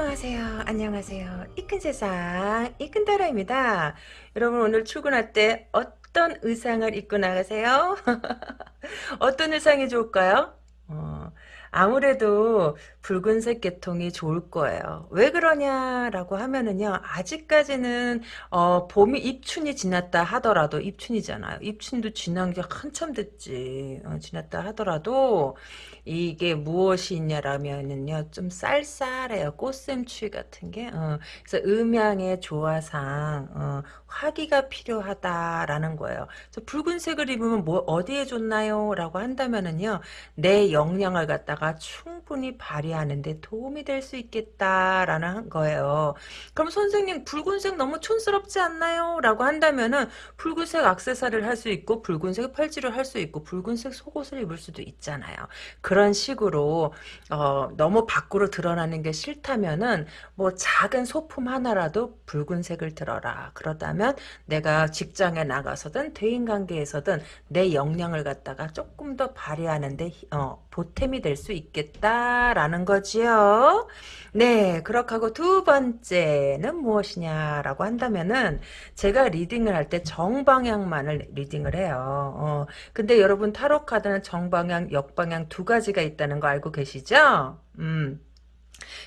안녕하세요. 안녕하세요. 이큰 세상 이큰 타라입니다. 여러분 오늘 출근할 때 어떤 의상을 입고 나가세요? 어떤 의상이 좋을까요? 어, 아무래도 붉은색 계통이 좋을 거예요. 왜 그러냐라고 하면은요. 아직까지는 어, 봄이 입춘이 지났다 하더라도 입춘이잖아요. 입춘도 지난 게 한참 됐지. 어, 지났다 하더라도 이게 무엇이냐라면은요. 좀 쌀쌀해요. 꽃샘추위 같은 게. 어, 그래서 음양의 조화상 어, 화기가 필요하다라는 거예요. 붉은색을 입으면 뭐 어디에 좋나요? 라고 한다면은요. 내 역량을 갖다가 충분히 발휘 하는데 도움이 될 수 있겠다라는 거예요. 그럼 선생님 붉은색 너무 촌스럽지 않나요? 라고 한다면은 붉은색 악세사리를 할 수 있고 붉은색 팔찌를 할 수 있고 붉은색 속옷을 입을 수도 있잖아요. 그런 식으로 어, 너무 밖으로 드러나는 게 싫다면은 뭐 작은 소품 하나라도 붉은색을 들어라. 그러다면 내가 직장에 나가서든 대인관계에서든 내 역량을 갖다가 조금 더 발휘하는데 어, 보탬이 될 수 있겠다라는 거지요. 네, 그렇게 하고 두 번째는 무엇이냐라고 한다면은 제가 리딩을 할 때 정방향만을 리딩을 해요. 어, 근데 여러분 타로 카드는 정방향, 역방향 두 가지가 있다는 거 알고 계시죠? 음.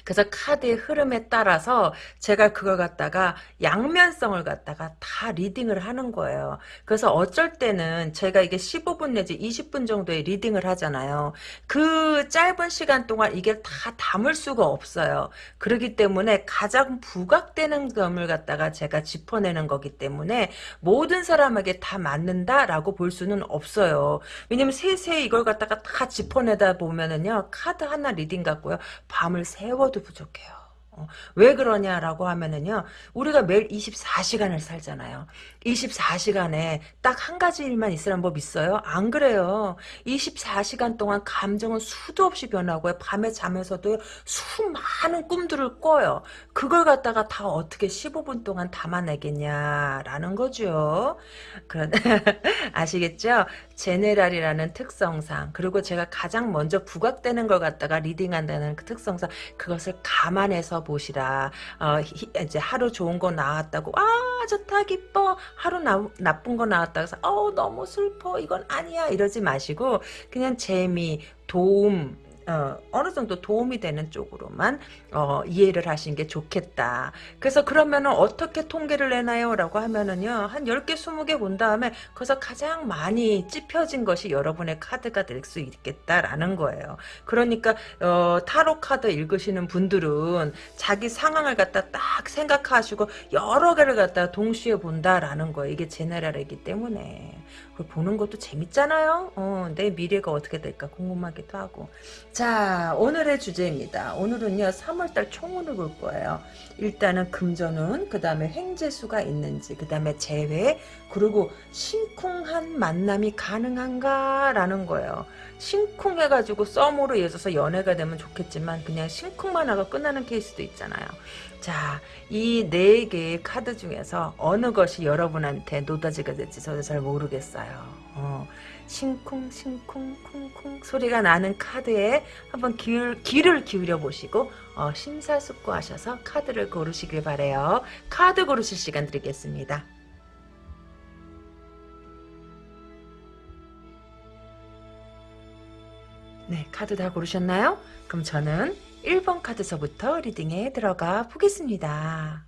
그래서 카드의 흐름에 따라서 제가 그걸 갖다가 양면성을 갖다가 다 reading을 하는 거예요. 그래서 어쩔 때는 제가 이게 15분 내지 20분 정도의 reading을 하잖아요. 그 짧은 시간 동안 이게 다 담을 수가 없어요. 그렇기 때문에 가장 부각되는 점을 갖다가 제가 짚어내는 거기 때문에 모든 사람에게 다 맞는다라고 볼 수는 없어요. 왜냐면 세세히 이걸 갖다가 다 짚어내다 보면은요. 카드 하나 reading 갖고요. 밤을 새 세워도 부족해요. 어, 왜 그러냐라고 하면은요, 우리가 매일 24시간을 살잖아요. 24시간에 딱 한 가지 일만 있으란 법 있어요? 안 그래요. 24시간 동안 감정은 수도 없이 변하고요. 밤에 잠에서도 수많은 꿈들을 꿔요. 그걸 갖다가 다 어떻게 15분 동안 담아내겠냐라는 거죠. 그런 아시겠죠? 제네랄이라는 특성상 그리고 제가 가장 먼저 부각되는 걸 갖다가 리딩한다는 그 특성상 그것을 감안해서 보시라. 어, 이제 하루 좋은 거 나왔다고 아 좋다 기뻐. 하루 나, 나쁜 거 나왔다 해서 어 너무 슬퍼. 이건 아니야. 이러지 마시고 그냥 재미 도움 어, 어느 정도 도움이 되는 쪽으로만 어, 이해를 하시는 게 좋겠다. 그래서 그러면은 어떻게 통계를 내나요? 라고 하면은요. 한 10개, 20개 본 다음에 거기서 가장 많이 찝혀진 것이 여러분의 카드가 될 수 있겠다라는 거예요. 그러니까 어, 타로 카드 읽으시는 분들은 자기 상황을 갖다 딱 생각하시고 여러 개를 갖다 동시에 본다라는 거예요. 이게 제네랄이기 때문에. 보는 것도 재밌잖아요. 어, 내 미래가 어떻게 될까 궁금하기도 하고. 자, 오늘의 주제입니다. 오늘은요, 3월달 총운을 볼 거예요. 일단은 금전운, 그 다음에 횡재수가 있는지, 그 다음에 재회, 그리고 심쿵한 만남이 가능한가? 라는 거예요. 심쿵해가지고 썸으로 이어져서 연애가 되면 좋겠지만, 그냥 심쿵만 하고 끝나는 케이스도 있잖아요. 자, 이 네 개의 카드 중에서 어느 것이 여러분한테 노다지가 될지 저도 잘 모르겠어요. 어. 싱쿵 싱쿵 쿵쿵 소리가 나는 카드에 한번 귀를, 귀를 기울여 보시고 어, 심사숙고하셔서 카드를 고르시길 바래요. 카드 고르실 시간 드리겠습니다. 네, 카드 다 고르셨나요? 그럼 저는 1번 카드서부터 리딩에 들어가 보겠습니다.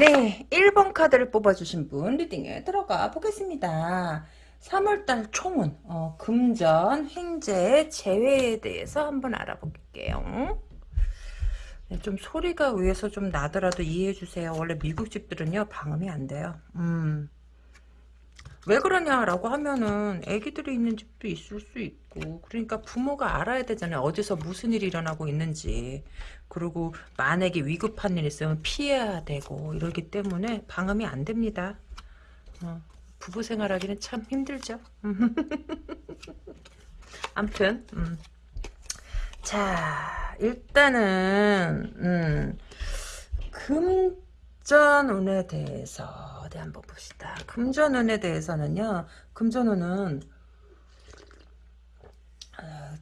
네, 1번 카드를 뽑아주신 분 리딩에 들어가 보겠습니다. 3월달 총운, 어, 금전, 횡재, 재회에 대해서 한번 알아볼게요. 네, 좀 소리가 위에서 좀 나더라도 이해해 주세요. 원래 미국 집들은요, 방음이 안 돼요. 음. 왜 그러냐라고 하면은 애기들이 있는 집도 있을 수 있고 그러니까 부모가 알아야 되잖아요 어디서 무슨 일이 일어나고 있는지 그리고 만약에 위급한 일 있으면 피해야 되고 이러기 때문에 방음이 안 됩니다 어, 부부 생활하기는 참 힘들죠 암튼 음. 자 일단은 음, 금전운에 대해서 어디 한번 봅시다. 금전운에 대해서는요. 금전운은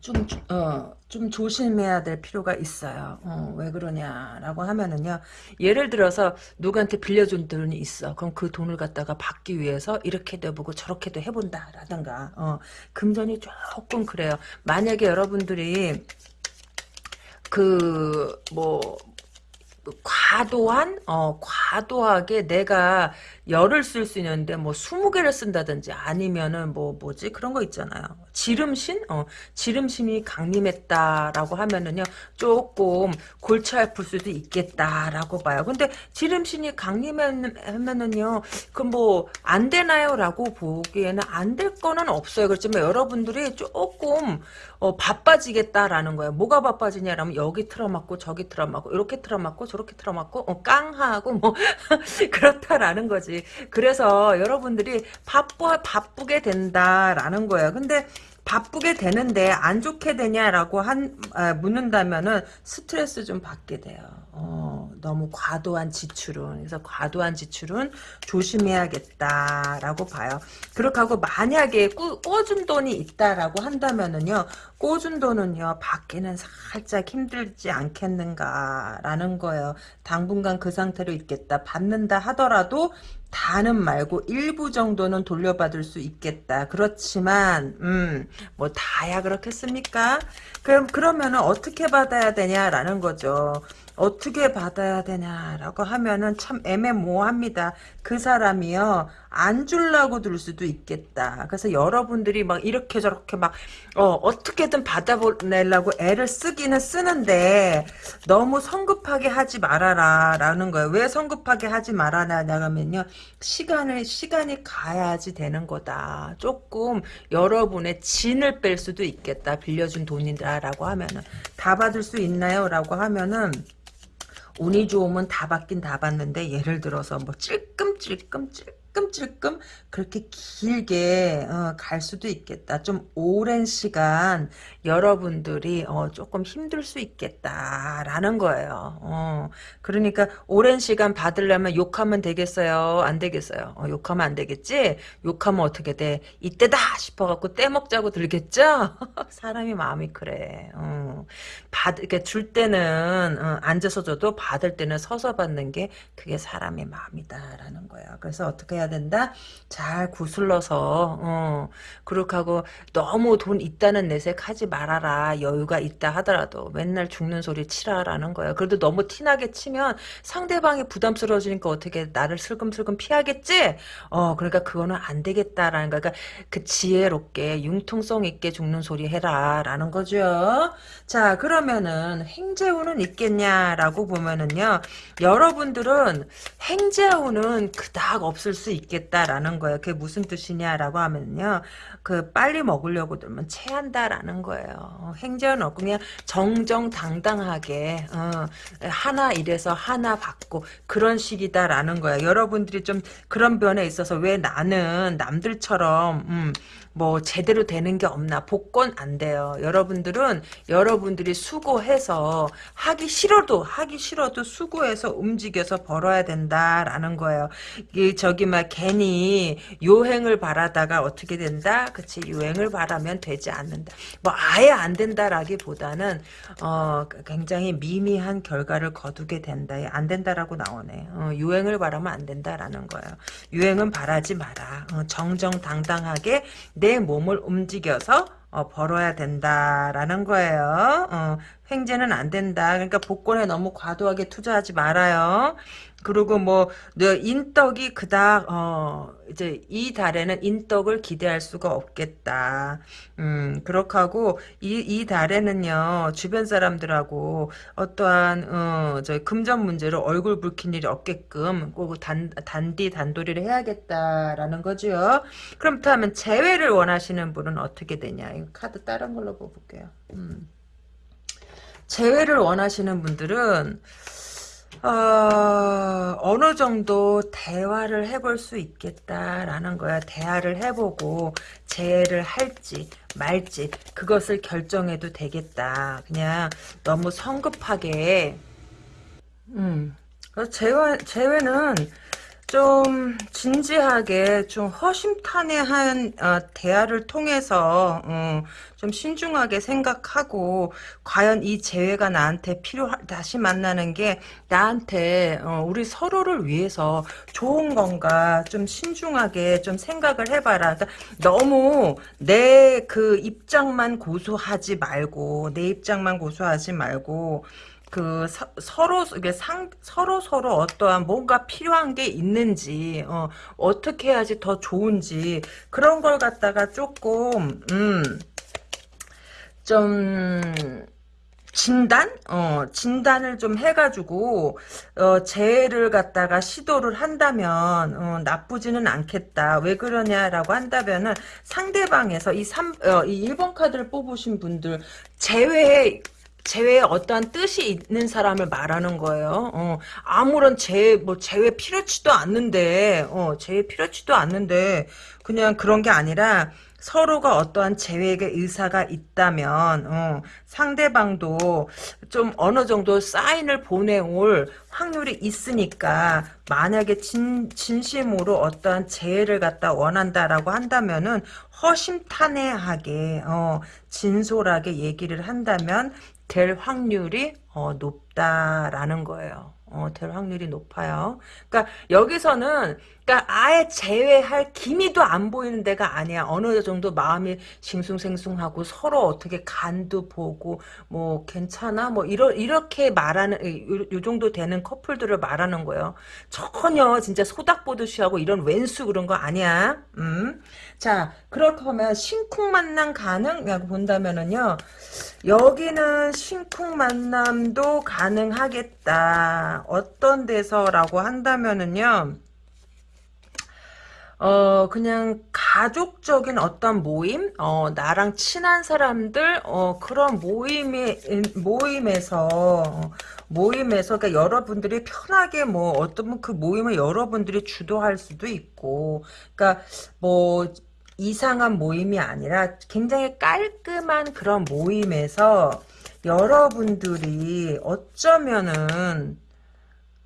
좀, 어, 좀 조심해야 될 필요가 있어요. 어, 왜 그러냐라고 하면은요. 예를 들어서 누구한테 빌려준 돈이 있어. 그럼 그 돈을 갖다가 받기 위해서 이렇게도 해보고 저렇게도 해본다라든가. 어, 금전이 조금 그래요. 만약에 여러분들이 그, 뭐, 과도한 어 과도하게 내가 열을 쓸 수 있는데 뭐 20개를 쓴다든지 아니면은 뭐 뭐지 그런 거 있잖아요. 지름신 어 지름심이 강림했다라고 하면은요 조금 골치 아플 수도 있겠다라고 봐요. 근데 지름신이 강림하면은요 그 뭐 안 되나요 라고 보기에는 안 될 거는 없어요. 그렇지만 여러분들이 조금 어 바빠지겠다라는 거예요. 뭐가 바빠지냐라면 여기 틀어맞고 저기 틀어맞고 이렇게 틀어맞고 저렇게 틀어맞고 어, 깡하고 뭐 그렇다라는 거지. 그래서 여러분들이 바빠 바쁘게 된다라는 거예요. 근데 바쁘게 되는데 안 좋게 되냐라고 한 아, 묻는다면은 스트레스 좀 받게 돼요. 어, 너무 과도한 지출은 그래서 과도한 지출은 조심해야겠다라고 봐요. 그렇게 하고 만약에 꾸, 꿔준 돈이 있다라고 한다면은요, 꿔준 돈은요 받기는 살짝 힘들지 않겠는가라는 거예요. 당분간 그 상태로 있겠다. 받는다 하더라도 다는 말고 일부 정도는 돌려받을 수 있겠다. 그렇지만 음, 뭐 다야 그렇겠습니까? 그럼 그러면은 어떻게 받아야 되냐라는 거죠. 어떻게 받아야 되냐라고 하면은 참 애매모호합니다. 그 사람이요 안 줄라고 들 수도 있겠다. 그래서 여러분들이 막 이렇게 저렇게 막 어, 어떻게든 받아내려고 애를 쓰기는 쓰는데 너무 성급하게 하지 말아라 라는 거예요. 왜 성급하게 하지 말아냐면요 시간을 시간이 가야지 되는 거다. 조금 여러분의 진을 뺄 수도 있겠다. 빌려준 돈이다 라고 하면은 다 받을 수 있나요?라고 하면은 운이 좋으면 다 받긴 다 받는데 예를 들어서 뭐 찔끔찔끔 찔끔 찔끔 그렇게 길게 어, 갈 수도 있겠다. 좀 오랜 시간 여러분들이 어, 조금 힘들 수 있겠다라는 거예요. 어, 그러니까 오랜 시간 받으려면 욕하면 되겠어요? 안 되겠어요? 어, 욕하면 안 되겠지? 욕하면 어떻게 돼? 이때다 싶어갖고 떼먹자고 들겠죠? 사람이 마음이 그래. 어. 받, 이렇게 줄 때는 어, 앉아서 줘도 받을 때는 서서 받는 게 그게 사람의 마음이다라는 거야. 그래서 어떻게 해야 된다? 잘 구슬러서 어, 그렇게 하고 너무 돈 있다는 내색 하지 말아라. 여유가 있다 하더라도 맨날 죽는 소리 치라라는 거야. 그래도 너무 티나게 치면 상대방이 부담스러워지니까 어떻게 나를 슬금슬금 피하겠지? 어, 그러니까 그거는 안 되겠다라는 거야. 그러니까 그 지혜롭게 융통성 있게 죽는 소리 해라라는 거죠. 자, 그러면은 행재운은 있겠냐라고 보면은요. 여러분들은 행재운은 그닥 없을 수 있겠다라는 거예요. 그게 무슨 뜻이냐라고 하면요. 그 빨리 먹으려고 들면 체한다라는 거예요. 행재운 없고 그냥 정정당당하게 어, 하나 이래서 하나 받고 그런 식이다라는 거예요. 여러분들이 좀 그런 변에 있어서 왜 나는 남들처럼 음, 뭐 제대로 되는 게 없나 복권 안 돼요. 여러분들은 여러분들이 수고해서 하기 싫어도 하기 싫어도 수고해서 움직여서 벌어야 된다라는 거예요. 이 저기 막 괜히 요행을 바라다가 어떻게 된다? 그치 요행을 바라면 되지 않는다. 뭐 아예 안 된다라기보다는 어 굉장히 미미한 결과를 거두게 된다. 안 된다라고 나오네. 어, 유행을 바라면 안 된다라는 거예요. 유행은 바라지 마라. 어, 정정당당하게 내 몸을 움직여서 어, 벌어야 된다라는 거예요. 어, 횡재는 안 된다. 그러니까 복권에 너무 과도하게 투자하지 말아요. 그리고 뭐 인덕이 그닥 어 이제 이 달에는 인덕을 기대할 수가 없겠다. 음 그렇게 하고 이 이 달에는요 주변 사람들하고 어떠한 어저 금전 문제로 얼굴 붉힌 일이 없게끔 꼭 단 단디 단도리를 해야겠다라는 거죠. 그럼 다음은 재회를 원하시는 분은 어떻게 되냐? 이 카드 다른 걸로 뽑을게요. 음. 재회를 원하시는 분들은 어, 어느 정도 대화를 해볼 수 있겠다라는 거야. 대화를 해보고 재해를 할지 말지 그것을 결정해도 되겠다. 그냥 너무 성급하게 음. 재회, 재회는 좀 진지하게 좀 허심탄회한 어, 대화를 통해서 어, 좀 신중하게 생각하고 과연 이 재회가 나한테 필요 다시 만나는 게 나한테 어, 우리 서로를 위해서 좋은 건가 좀 신중하게 좀 생각을 해봐라. 그러니까 너무 내 그 입장만 고수하지 말고 내 입장만 고수하지 말고 그 서, 로 이게 상 서로 서로 어떠한 뭔가 필요한 게 있는지 어, 어떻게 해야지 더 좋은지 그런 걸 갖다가 조금 음좀 진단? 어, 진단을 좀 해가지고, 어, 재해를 갖다가 시도를 한다면, 어, 나쁘지는 않겠다. 왜 그러냐라고 한다면은, 상대방에서 이 3, 어, 이 1번 카드를 뽑으신 분들, 재회 에 재회에 어떠한 뜻이 있는 사람을 말하는 거예요. 어, 아무런 재, 뭐, 재회 필요치도 않는데, 어, 재회 필요치도 않는데, 그냥 그런 게 아니라, 서로가 어떠한 재회의 의사가 있다면 어, 상대방도 좀 어느 정도 사인을 보내올 확률이 있으니까 만약에 진, 진심으로 어떠한 재해를 갖다 원한다라고 한다면은 허심탄회하게 어, 진솔하게 얘기를 한다면 될 확률이 어, 높다라는 거예요. 어, 될 확률이 높아요. 그러니까 여기서는 그러니까 아예 제외할 기미도 안 보이는 데가 아니야. 어느 정도 마음이 싱숭생숭하고 서로 어떻게 간도 보고 뭐 괜찮아 뭐 이러 이렇게 말하는 요, 요 정도 되는 커플들을 말하는 거예요. 전혀 진짜 소닥 보듯이 하고 이런 왼수 그런 거 아니야. 음. 자, 그렇게 하면 심쿵 만남 가능이라고 본다면은요. 여기는 심쿵 만남도 가능하겠다. 어떤 데서라고 한다면은요. 어, 그냥 가족적인 어떤 모임, 어, 나랑 친한 사람들, 어, 그런 모임이, 모임에서, 어, 모임에서, 그러니까 여러분들이 편하게 뭐, 어떤 그 모임을 여러분들이 주도할 수도 있고, 그러니까 뭐, 이상한 모임이 아니라 굉장히 깔끔한 그런 모임에서 여러분들이 어쩌면은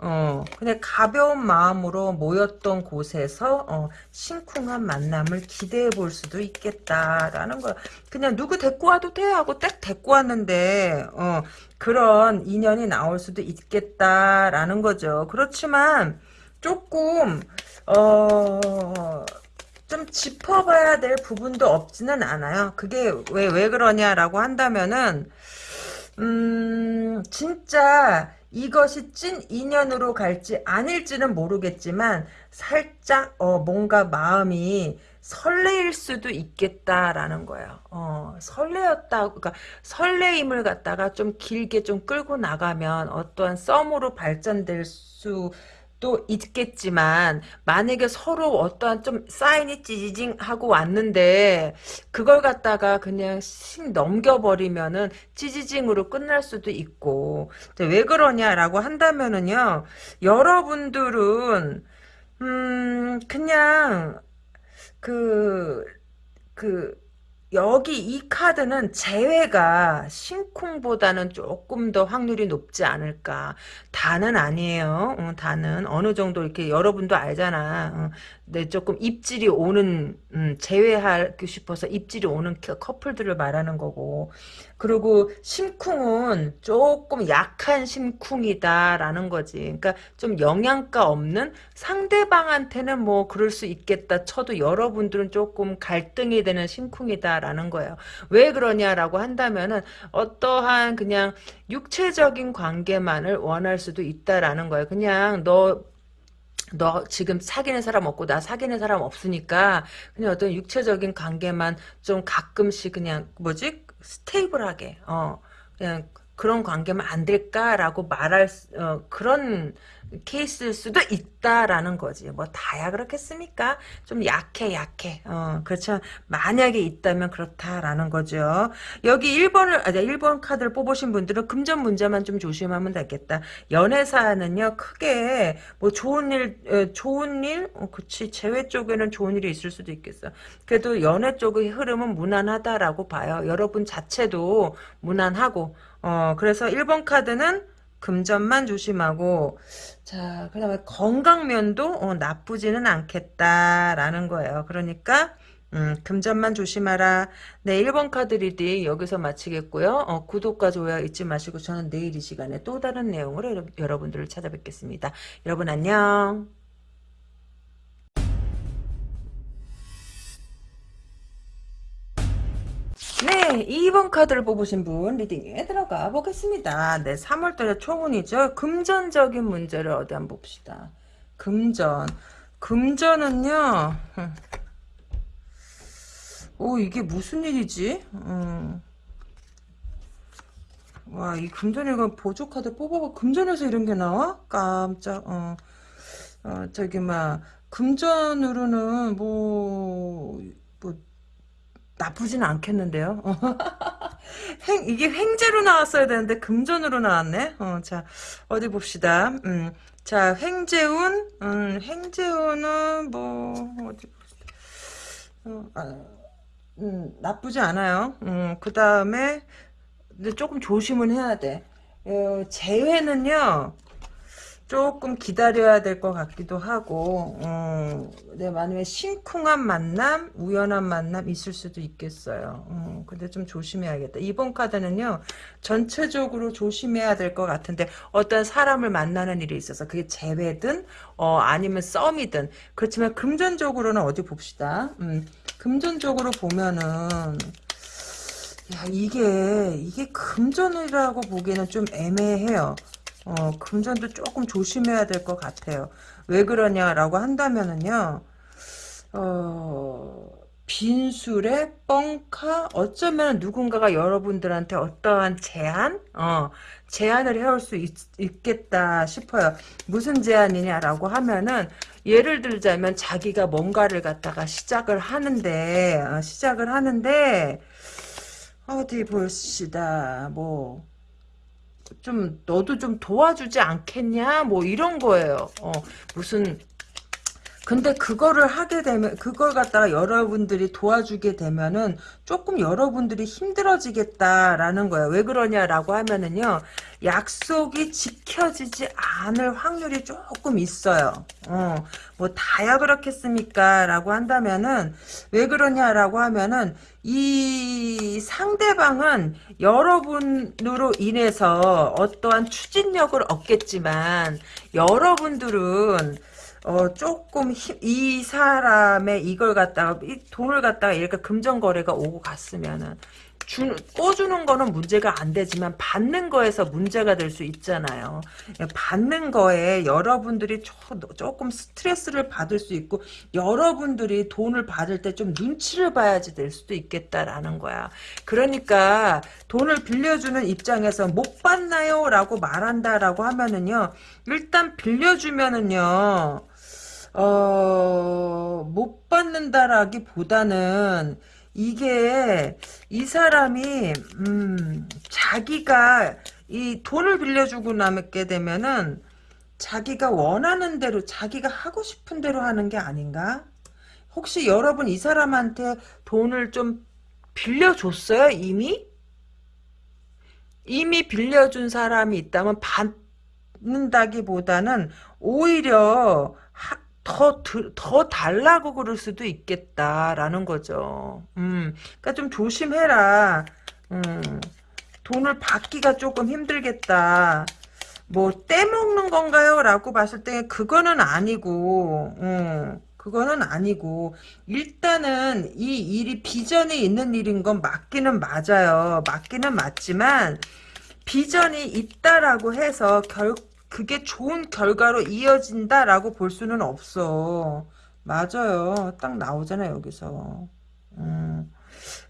어, 그냥 가벼운 마음으로 모였던 곳에서 어, 심쿵한 만남을 기대해 볼 수도 있겠다라는 거. 그냥 누구 데리고 와도 돼 하고 딱 데리고 왔는데 어, 그런 인연이 나올 수도 있겠다라는 거죠. 그렇지만 조금 어. 좀 짚어봐야 될 부분도 없지는 않아요. 그게 왜, 왜 그러냐라고 한다면은, 음, 진짜 이것이 찐 인연으로 갈지 아닐지는 모르겠지만 살짝 어 뭔가 마음이 설레일 수도 있겠다라는 거예요. 어, 설레었다, 그러니까 설레임을 갖다가 좀 길게 좀 끌고 나가면 어떠한 썸으로 발전될 수 또 있겠지만 만약에 서로 어떠한 좀 사인이 찌지징 하고 왔는데 그걸 갖다가 그냥 씩 넘겨버리면은 찌지징으로 끝날 수도 있고. 왜 그러냐라고 한다면은요 여러분들은 음 그냥 그 그, 여기 이 카드는 재회가 심쿵보다는 조금 더 확률이 높지 않을까. 다는 아니에요. 어, 다는 어느 정도 이렇게 여러분도 알잖아. 어, 네, 조금 입질이 오는 음, 제외하고 싶어서 입질이 오는 커플들을 말하는 거고 그리고 심쿵은 조금 약한 심쿵이다라는 거지. 그러니까 좀 영양가 없는 상대방한테는 뭐 그럴 수 있겠다 쳐도 여러분들은 조금 갈등이 되는 심쿵이다라는 거예요. 왜 그러냐라고 한다면은 어떠한 그냥 육체적인 관계만을 원할 수도 있다라는 거예요. 그냥 너너 지금 사귀는 사람 없고 나 사귀는 사람 없으니까 그냥 어떤 육체적인 관계만 좀 가끔씩 그냥 뭐지 스테이블하게 어 그냥 그런 관계만 안 될까라고 말할 어, 그런 케이스일 수도 있다라는 거지. 뭐 다야 그렇겠습니까? 좀 약해 약해. 어, 그렇죠. 만약에 있다면 그렇다라는 거죠. 여기 1번을 아 1번 카드를 뽑으신 분들은 금전 문제만 좀 조심하면 되겠다. 연애사는요. 크게 뭐 좋은 일 어, 좋은 일 어, 그치 재회 쪽에는 좋은 일이 있을 수도 있겠어. 그래도 연애 쪽의 흐름은 무난하다라고 봐요. 여러분 자체도 무난하고 어 그래서 1번 카드는 금전만 조심하고 자 그다음에 건강면도 어, 나쁘지는 않겠다라는 거예요. 그러니까 음, 금전만 조심하라. 네, 1번 카드 reading 여기서 마치겠고요. 어, 구독과 좋아요 잊지 마시고 저는 내일 이 시간에 또 다른 내용으로 여러분들을 찾아뵙겠습니다. 여러분 안녕. 네, 2번 카드를 뽑으신 분 리딩에 들어가 보겠습니다. 네, 3월달에 초운이죠. 금전적인 문제를 어디 한번 봅시다. 금전. 금전은요. 오, 이게 무슨 일이지? 음. 와, 이 금전에 이 보조 카드 뽑아봐. 금전에서 이런 게 나와? 깜짝, 어. 어, 저기, 막, 금전으로는 뭐, 뭐, 나쁘진 않겠는데요. 횡, 이게 횡재로 나왔어야 되는데 금전으로 나왔네. 어, 자 어디 봅시다. 음, 자 횡재운, 음, 횡재운은 뭐 어디. 어, 아, 음, 나쁘지 않아요. 음, 그 다음에 근데 조금 조심은 해야 돼. 어, 재회는요. 조금 기다려야 될 것 같기도 하고 음, 네, 만약에 심쿵한 만남 우연한 만남 있을 수도 있겠어요. 음, 근데 좀 조심해야겠다. 이번 카드는요 전체적으로 조심해야 될 것 같은데 어떤 사람을 만나는 일이 있어서 그게 재회든 어, 아니면 썸이든. 그렇지만 금전적으로는 어디 봅시다. 음, 금전적으로 보면은 야 이게 이게 금전이라고 보기에는 좀 애매해요 어, 금전도 조금 조심해야 될 것 같아요. 왜 그러냐라고 한다면은요, 어, 빈술에 뻥카 어쩌면 누군가가 여러분들한테 어떠한 제안 어 제안을 해올 수 있, 겠다 싶어요 무슨 제안이냐라고 하면은 예를 들자면 자기가 뭔가를 갖다가 시작을 하는데 어, 시작을 하는데 어디 봅시다 뭐 좀 너도 좀 도와주지 않겠냐 뭐 이런 거예요. 어, 무슨 근데 그거를 하게 되면 그걸 갖다가 여러분들이 도와주게 되면은 조금 여러분들이 힘들어지겠다라는 거예요. 왜 그러냐라고 하면은요. 약속이 지켜지지 않을 확률이 조금 있어요. 어, 뭐 다야 그렇겠습니까? 라고 한다면은 왜 그러냐라고 하면은 이 상대방은 여러분으로 인해서 어떠한 추진력을 얻겠지만 여러분들은 어, 조금 힘, 이 사람의 이걸 갖다가, 이 돈을 갖다가 이렇게 금전 거래가 오고 갔으면은, 주, 꿔주는 거는 문제가 안 되지만 받는 거에서 문제가 될 수 있잖아요. 받는 거에 여러분들이 조, 조금 스트레스를 받을 수 있고 여러분들이 돈을 받을 때 좀 눈치를 봐야지 될 수도 있겠다라는 거야. 그러니까 돈을 빌려주는 입장에서 못 받나요? 라고 말한다라고 하면은요. 일단 빌려주면은요. 어, 못 받는다라기보다는 이게 이 사람이 음, 자기가 이 돈을 빌려주고 남게 되면은 자기가 원하는 대로 자기가 하고 싶은 대로 하는 게 아닌가? 혹시 여러분 이 사람한테 돈을 좀 빌려줬어요 이미? 이미 빌려준 사람이 있다면 받는다기보다는 오히려 더, 더 달라고 그럴 수도 있겠다라는 거죠. 음, 그러니까 좀 조심해라. 음, 돈을 받기가 조금 힘들겠다. 뭐 떼먹는 건가요? 라고 봤을 때 그거는 아니고 음, 그거는 아니고 일단은 이 일이 비전이 있는 일인 건 맞기는 맞아요. 맞기는 맞지만 비전이 있다라고 해서 결 그게 좋은 결과로 이어진다라고 볼 수는 없어. 맞아요. 딱 나오잖아요, 여기서. 음.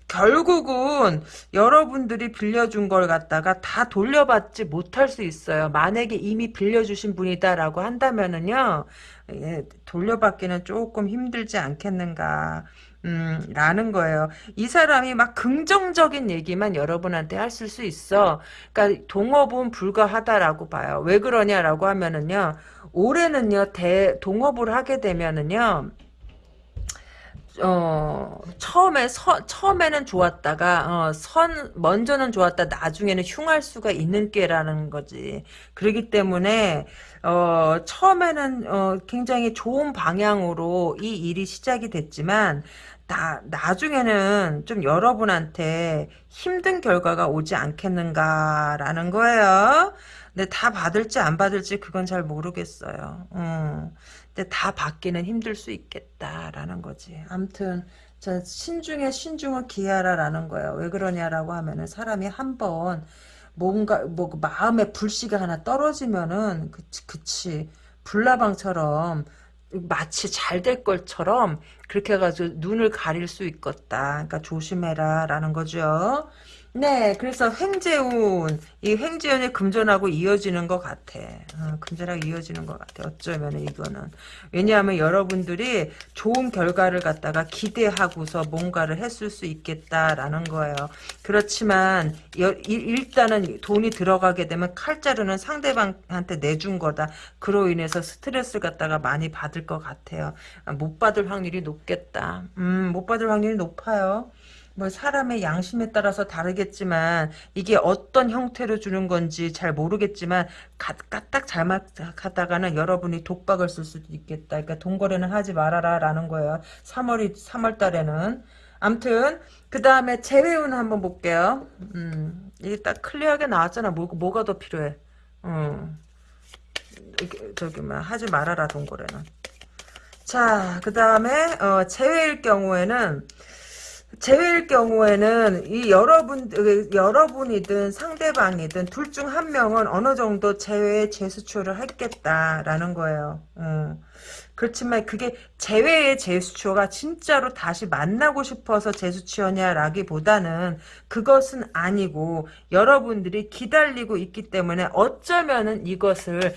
결국은 여러분들이 빌려준 걸 갖다가 다 돌려받지 못할 수 있어요. 만약에 이미 빌려주신 분이다라고 한다면은요, 예, 돌려받기는 조금 힘들지 않겠는가. 음, 라는 거예요. 이 사람이 막 긍정적인 얘기만 여러분한테 하실 수 있어. 그러니까 동업은 불가하다라고 봐요. 왜 그러냐라고 하면은요. 올해는요, 대, 동업을 하게 되면은요, 어, 처음에, 서, 처음에는 좋았다가, 어, 선, 먼저는 좋았다, 나중에는 흉할 수가 있는 꾀라는 거지. 그렇기 때문에, 어, 처음에는, 어, 굉장히 좋은 방향으로 이 일이 시작이 됐지만, 나, 나중에는 좀 여러분한테 힘든 결과가 오지 않겠는가라는 거예요. 근데 다 받을지 안 받을지 그건 잘 모르겠어요. 음. 다 받기는 힘들 수 있겠다라는 거지. 암튼 자 신중에 신중을 기하라라는 거예요. 왜 그러냐라고 하면은 사람이 한번 뭔가 뭐그 마음에 불씨가 하나 떨어지면은 그치 그치 불나방처럼 마치 잘 될 것처럼 그렇게 해가지고 눈을 가릴 수 있겠다. 그러니까 조심해라 라는 거죠. 네, 그래서 횡재운, 이 횡재운이 금전하고 이어지는 것 같아. 어, 금전하고 이어지는 것 같아. 어쩌면 이거는. 왜냐하면 여러분들이 좋은 결과를 갖다가 기대하고서 뭔가를 했을 수 있겠다라는 거예요. 그렇지만 여, 일단은 돈이 들어가게 되면 칼자루는 상대방한테 내준 거다. 그로 인해서 스트레스를 갖다가 많이 받을 것 같아요. 못 받을 확률이 높겠다. 음, 못 받을 확률이 높아요. 뭐 사람의 양심에 따라서 다르겠지만 이게 어떤 형태로 주는 건지 잘 모르겠지만 까딱 잘못하다가는 여러분이 독박을 쓸 수도 있겠다. 그러니까 돈거래는 하지 말아라 라는 거예요. 3월이 3월 달에는 암튼 그 다음에 재회운 한번 볼게요. 음, 이게 딱 클리어하게 나왔잖아. 뭐, 뭐가 더 필요해? 음. 저기 뭐 하지 말아라 돈거래는. 자, 그 다음에 어, 재회일 경우에는 제외일 경우에는 이 여러분 여러분이든 상대방이든 둘 중 한 명은 어느 정도 제외의 제스처를 했겠다라는 거예요. 어. 그렇지만 그게 제외의 제스처가 진짜로 다시 만나고 싶어서 제스처냐라기보다는 그것은 아니고 여러분들이 기다리고 있기 때문에 어쩌면은 이것을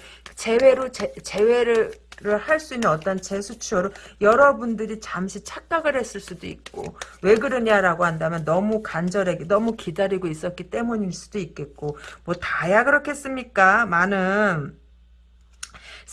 제, 제외를 할 수 있는 어떤 제스처로 여러분들이 잠시 착각을 했을 수도 있고 왜 그러냐라고 한다면 너무 간절하게 너무 기다리고 있었기 때문일 수도 있겠고 뭐 다야 그렇겠습니까? 많은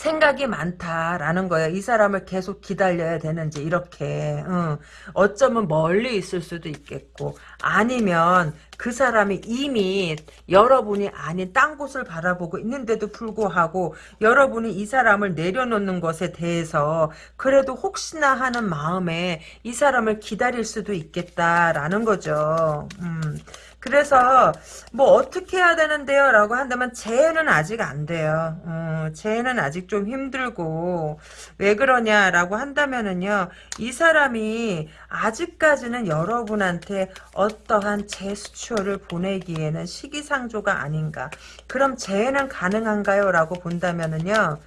생각이 많다라는 거예요. 이 사람을 계속 기다려야 되는지 이렇게 어. 어쩌면 멀리 있을 수도 있겠고 아니면 그 사람이 이미 여러분이 아닌 딴 곳을 바라보고 있는데도 불구하고 여러분이 이 사람을 내려놓는 것에 대해서 그래도 혹시나 하는 마음에 이 사람을 기다릴 수도 있겠다라는 거죠. 음. 그래서 뭐 어떻게 해야 되는데요? 라고 한다면 재해는 아직 안 돼요. 어, 재해는 아직 좀 힘들고 왜 그러냐라고 한다면은요. 이 사람이 아직까지는 여러분한테 어떠한 제스처를 보내기에는 시기상조가 아닌가. 그럼 재해는 가능한가요? 라고 본다면은요.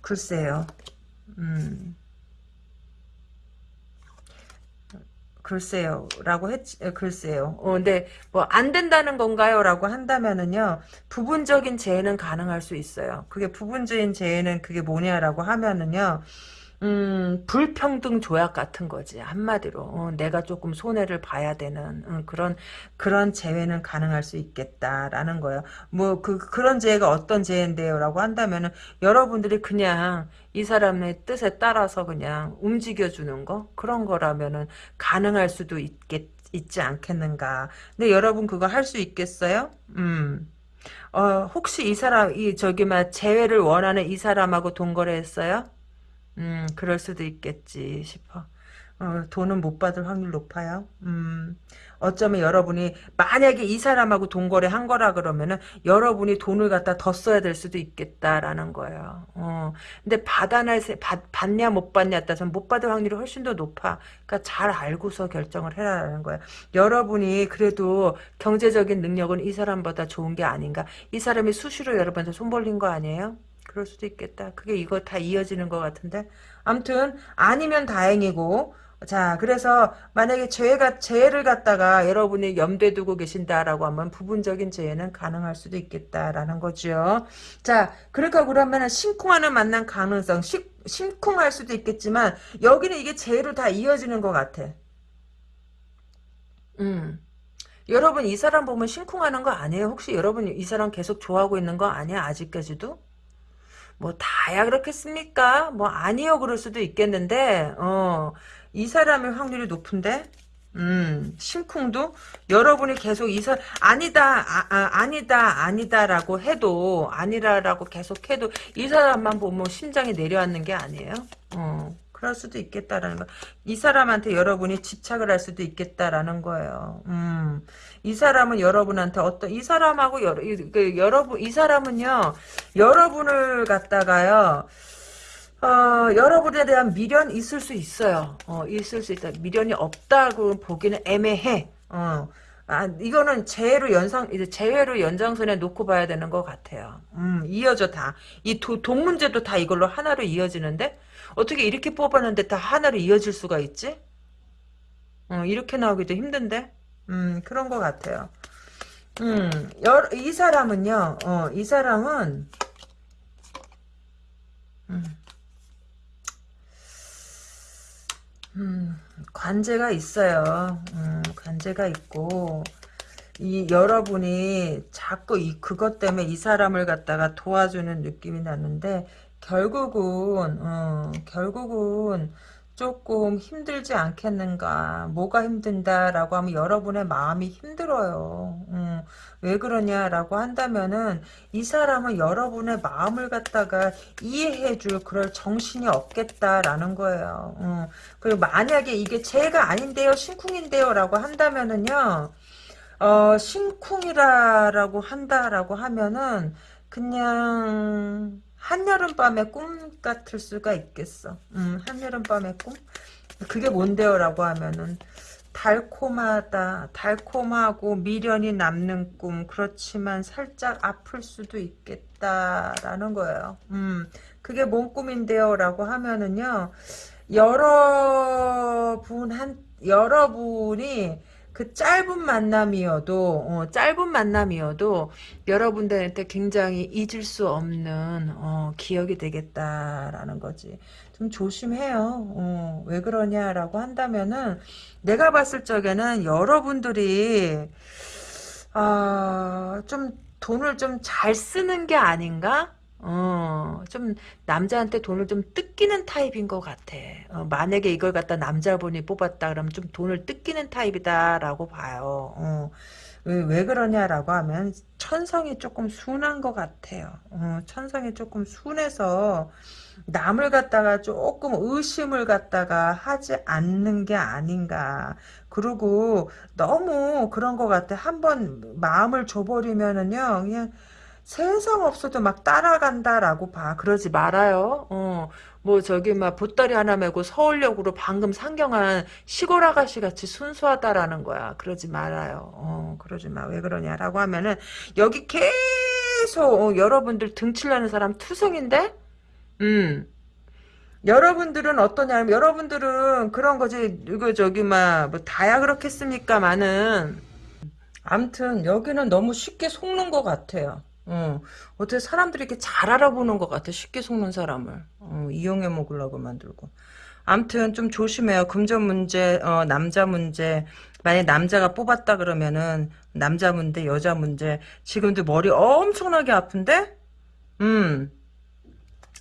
글쎄요. 음. 글쎄요. 라고 했, 글쎄요. 어, 근데, 뭐, 안 된다는 건가요? 라고 한다면은요, 부분적인 재해는 가능할 수 있어요. 그게 부분적인 재해는 그게 뭐냐라고 하면은요, 음, 불평등 조약 같은 거지 한마디로 어, 내가 조금 손해를 봐야 되는 어, 그런 그런 재회는 가능할 수 있겠다라는 거예요. 뭐 그 그런 재회가 어떤 재회인데요라고 한다면은 여러분들이 그냥 이 사람의 뜻에 따라서 그냥 움직여 주는 거 그런 거라면은 가능할 수도 있겠 있지 않겠는가. 근데 여러분 그거 할 수 있겠어요? 음. 어, 혹시 이 사람, 이, 저기, 막, 재회를 원하는 이 사람하고 동거래했어요? 음, 그럴 수도 있겠지 싶어. 어, 돈은 못 받을 확률 높아요. 음, 어쩌면 여러분이 만약에 이 사람하고 동거래 한 거라 그러면은 여러분이 돈을 갖다 더 써야 될 수도 있겠다라는 거예요. 어, 근데 받아낼 받, 받냐 못 받냐 따서 못 받을 확률이 훨씬 더 높아. 그러니까 잘 알고서 결정을 해라라는 거야. 여러분이 그래도 경제적인 능력은 이 사람보다 좋은 게 아닌가. 이 사람이 수시로 여러분한테 손 벌린 거 아니에요? 그럴 수도 있겠다. 그게 이거 다 이어지는 것 같은데. 암튼 아니면 다행이고 자 그래서 만약에 죄가 죄를 갖다가 여러분이 염두에 두고 계신다라고 하면 부분적인 죄는 가능할 수도 있겠다라는 거죠. 자 그러니까 그러면 심쿵하는 만난 가능성 심, 심쿵할 수도 있겠지만 여기는 이게 죄로 다 이어지는 것 같아. 음. 여러분 이 사람 보면 심쿵하는 거 아니에요? 혹시 여러분 이 사람 계속 좋아하고 있는 거 아니야? 아직까지도? 뭐 다야 그렇겠습니까? 뭐 아니요 그럴 수도 있겠는데 어 이 사람의 확률이 높은데? 음, 심쿵도 여러분이 계속 이 사람 아니다 아, 니다 아니다라고 해도 아니라라고 계속 해도 이 사람만 보면 심장이 내려앉는 게 아니에요. 어, 그럴 수도 있겠다라는 거. 이 사람한테 여러분이 집착을 할 수도 있겠다라는 거예요. 음, 이 사람은 여러분한테 어떤 이 사람하고 여러 그, 여러분 이 사람은요 여러분을 갖다가요. 어, 여러분에 대한 미련 있을 수 있어요. 어, 있을 수 있다. 미련이 없다고 보기는 애매해. 어. 아, 이거는 재회로 연상, 이제 재회로 연장선에 놓고 봐야 되는 것 같아요. 음, 이어져 다. 이 도, 돈 문제도 다 이걸로 하나로 이어지는데? 어떻게 이렇게 뽑았는데 다 하나로 이어질 수가 있지? 어, 이렇게 나오기도 힘든데? 음, 그런 것 같아요. 음, 여, 이 사람은요, 어, 이 사람은, 음, 음, 관제가 있어요. 음, 관제가 있고 이 여러분이 자꾸 이 그것 때문에 이 사람을 갖다가 도와주는 느낌이 나는데 결국은 어, 결국은 조금 힘들지 않겠는가? 뭐가 힘든다라고 하면 여러분의 마음이 힘들어요. 음, 왜 그러냐라고 한다면은 이 사람은 여러분의 마음을 갖다가 이해해줄 그럴 정신이 없겠다라는 거예요. 음, 그리고 만약에 이게 제가 아닌데요 심쿵인데요 라고 한다면은요 어, 심쿵이라고 한다라고 하면은 그냥 한여름밤의 꿈 같을 수가 있겠어. 음, 한여름밤의 꿈? 그게 뭔데요? 라고 하면은 달콤하다. 달콤하고 미련이 남는 꿈. 그렇지만 살짝 아플 수도 있겠다라는 거예요. 음, 그게 뭔 꿈인데요? 라고 하면은요. 여러분 한 여러분이 그 짧은 만남이어도 어, 짧은 만남이어도 여러분들한테 굉장히 잊을 수 없는 어, 기억이 되겠다라는 거지. 좀 조심해요. 어, 왜 그러냐라고 한다면은 내가 봤을 적에는 여러분들이 아, 좀 돈을 좀 잘 쓰는 게 아닌가? 어, 좀, 남자한테 돈을 좀 뜯기는 타입인 것 같아. 어, 만약에 이걸 갖다 남자분이 뽑았다 그러면 좀 돈을 뜯기는 타입이다라고 봐요. 어, 왜, 왜 그러냐라고 하면, 천성이 조금 순한 것 같아요. 어, 천성이 조금 순해서, 남을 갖다가 조금 의심을 갖다가 하지 않는 게 아닌가. 그리고 너무 그런 것 같아. 한번 마음을 줘버리면은요, 그냥, 세상 없어도 막 따라간다라고 봐. 그러지 말아요. 어, 뭐 저기 막 보따리 하나 메고 서울역으로 방금 상경한 시골 아가씨 같이 순수하다라는 거야. 그러지 말아요. 어, 그러지 마. 왜 그러냐라고 하면은 여기 계속 어, 여러분들 등칠라는 사람 투성인데, 음. 여러분들은 어떠냐면 여러분들은 그런 거지 이거 저기 막 뭐 다야 그렇겠습니까 많은 암튼 여기는 너무 쉽게 속는 것 같아요 어, 어떻게 사람들이 이렇게 잘 알아보는 것 같아. 쉽게 속는 사람을. 어, 이용해 먹으려고 만들고. 암튼 좀 조심해요. 금전 문제, 어, 남자 문제. 만약 남자가 뽑았다 그러면은 남자 문제, 여자 문제. 지금도 머리 엄청나게 아픈데? 음.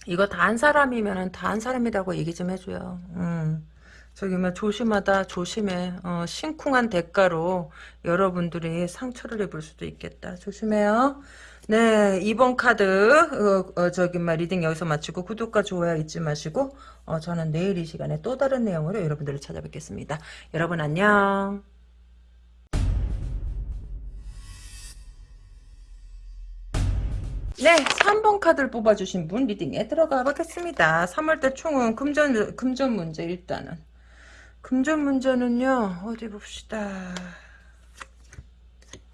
이거 다 한 사람이면은 다 한 사람이라고 얘기 좀 해줘요. 음. 저기 뭐 조심하다 조심해. 어, 심쿵한 대가로 여러분들이 상처를 입을 수도 있겠다. 조심해요. 네, 2번 카드, 어, 어, 저기, 막, reading 여기서 마치고, 구독과 좋아요 잊지 마시고, 어, 저는 내일 이 시간에 또 다른 내용으로 여러분들을 찾아뵙겠습니다. 여러분 안녕. 네, 3번 카드를 뽑아주신 분 리딩에 들어가 보겠습니다. 3월달 총은 금전, 금전 문제 일단은. 금전 문제는요, 어디 봅시다.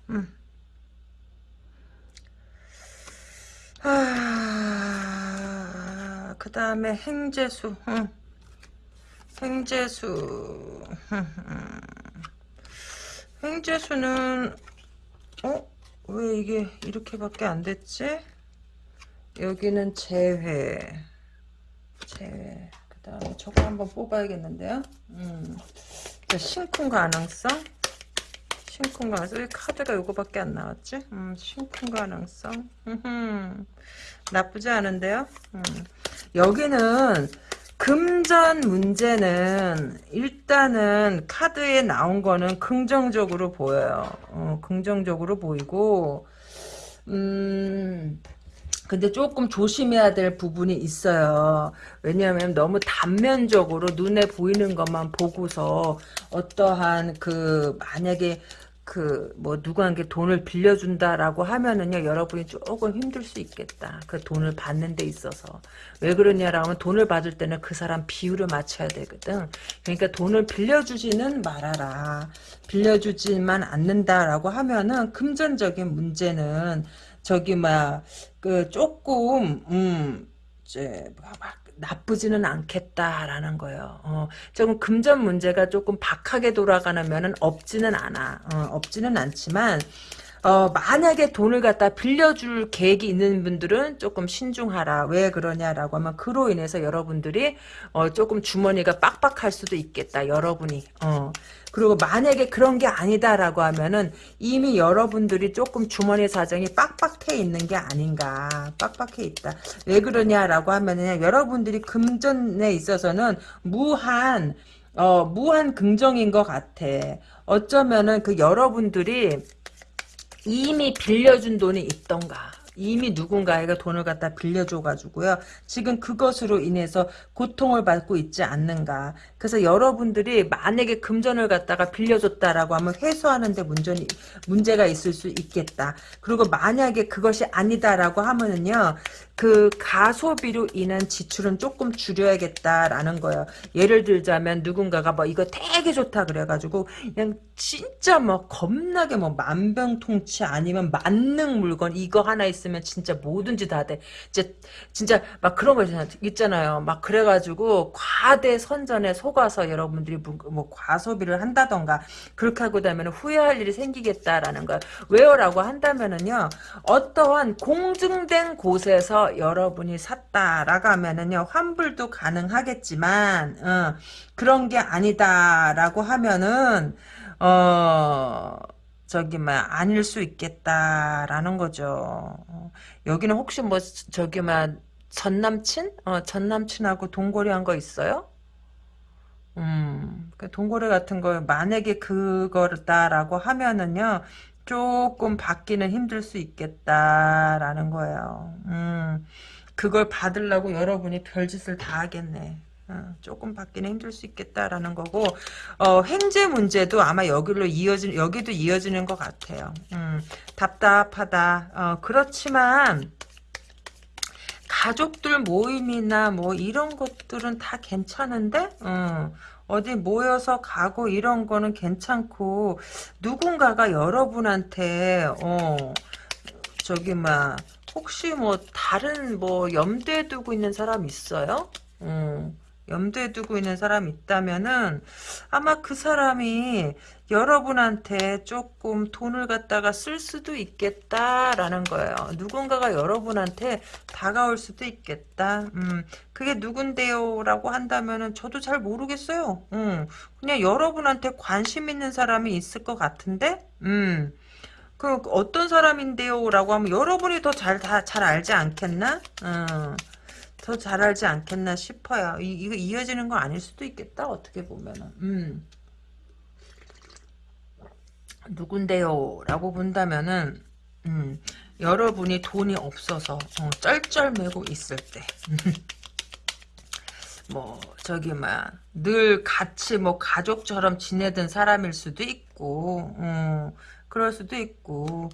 음. 아, 그 다음에 행재수. 응. 행재수. 행재수는, 어? 왜 이게 이렇게밖에 안 됐지? 여기는 재회. 재회. 그 다음에 저거 한번 뽑아야겠는데요? 음. 심쿵 가능성. 심쿵 가능성. 왜 카드가 요거밖에 안 나왔지? 음, 심쿵 가능성. 나쁘지 않은데요? 음. 여기는 금전 문제는 일단은 카드에 나온 거는 긍정적으로 보여요. 어, 긍정적으로 보이고 음 근데 조금 조심해야 될 부분이 있어요. 왜냐하면 너무 단면적으로 눈에 보이는 것만 보고서 어떠한 그 만약에 그 뭐 누구한테 돈을 빌려준다라고 하면은요 여러분이 조금 힘들 수 있겠다. 그 돈을 받는 데 있어서 왜 그러냐라고 하면 돈을 받을 때는 그 사람 비율을 맞춰야 되거든. 그러니까 돈을 빌려주지는 말아라. 빌려주지만 않는다라고 하면은 금전적인 문제는 저기 막 그 조금 음 이제 막 나쁘지는 않겠다라는 거예요. 어, 조금 금전 문제가 조금 박하게 돌아가는 면은 없지는 않아. 어, 없지는 않지만 어, 만약에 돈을 갖다 빌려줄 계획이 있는 분들은 조금 신중하라. 왜 그러냐라고 하면 그로 인해서 여러분들이 어, 조금 주머니가 빡빡할 수도 있겠다. 여러분이. 어. 그리고 만약에 그런 게 아니다라고 하면은 이미 여러분들이 조금 주머니 사정이 빡빡해 있는 게 아닌가. 빡빡해 있다. 왜 그러냐라고 하면은 여러분들이 금전에 있어서는 무한 어, 무한 긍정인 것 같아. 어쩌면은 그 여러분들이 이미 빌려준 돈이 있던가 이미 누군가에게 돈을 갖다 빌려줘가지고요. 지금 그것으로 인해서 고통을 받고 있지 않는가. 그래서 여러분들이 만약에 금전을 갖다가 빌려줬다라고 하면 회수하는데 문전이, 문제가 있을 수 있겠다. 그리고 만약에 그것이 아니다라고 하면은요. 그 가소비로 인한 지출은 조금 줄여야겠다라는 거예요. 예를 들자면 누군가가 뭐 이거 되게 좋다 그래가지고 그냥 진짜 뭐 겁나게 뭐 만병통치 아니면 만능 물건 이거 하나 있으면 진짜 뭐든지 다 돼. 진짜 진짜 막 그런 거 있잖아요. 막 그래가지고 과대 선전에 속아서 여러분들이 뭐 과소비를 한다던가 그렇게 하고 나면 후회할 일이 생기겠다라는 거예요. 왜요라고 한다면은요 어떠한 공증된 곳에서 여러분이 샀다라고 하면은요 환불도 가능하겠지만 어, 그런 게 아니다라고 하면은 어 저기 막 아닐 수 있겠다라는 거죠. 어, 여기는 혹시 뭐 저기 막 전남친? 어, 전남친하고 동거래한 거 있어요? 음, 그 동거래 같은 거 만약에 그거다라고 하면은요 조금 받기는 힘들 수 있겠다라는 거예요. 음, 그걸 받으려고 여러분이 별짓을 다 하겠네. 어, 조금 받기는 힘들 수 있겠다라는 거고 어, 횡재 문제도 아마 여기로 이어진 여기도 이어지는 것 같아요. 음, 답답하다. 어, 그렇지만 가족들 모임이나 뭐 이런 것들은 다 괜찮은데 어, 어디 모여서 가고 이런 거는 괜찮고 누군가가 여러분한테 어 저기 막 혹시 뭐 다른 뭐 염두에 두고 있는 사람 있어요? 어. 염두에 두고 있는 사람이 있다면은 아마 그 사람이 여러분한테 조금 돈을 갖다가 쓸 수도 있겠다라는 거예요. 누군가가 여러분한테 다가올 수도 있겠다. 음, 그게 누군데요? 라고 한다면은 저도 잘 모르겠어요. 음, 그냥 여러분한테 관심 있는 사람이 있을 것 같은데? 음, 그 어떤 사람인데요? 라고 하면 여러분이 더 잘, 다, 잘 알지 않겠나? 음. 더 잘 알지 않겠나 싶어요. 이, 이거 이어지는 거 아닐 수도 있겠다. 어떻게 보면은. 음. 누군데요? 라고 본다면은 음, 여러분이 돈이 없어서 어, 쩔쩔매고 있을 때. 뭐 저기 막늘 같이 뭐 가족처럼 지내던 사람일 수도 있고 어, 그럴 수도 있고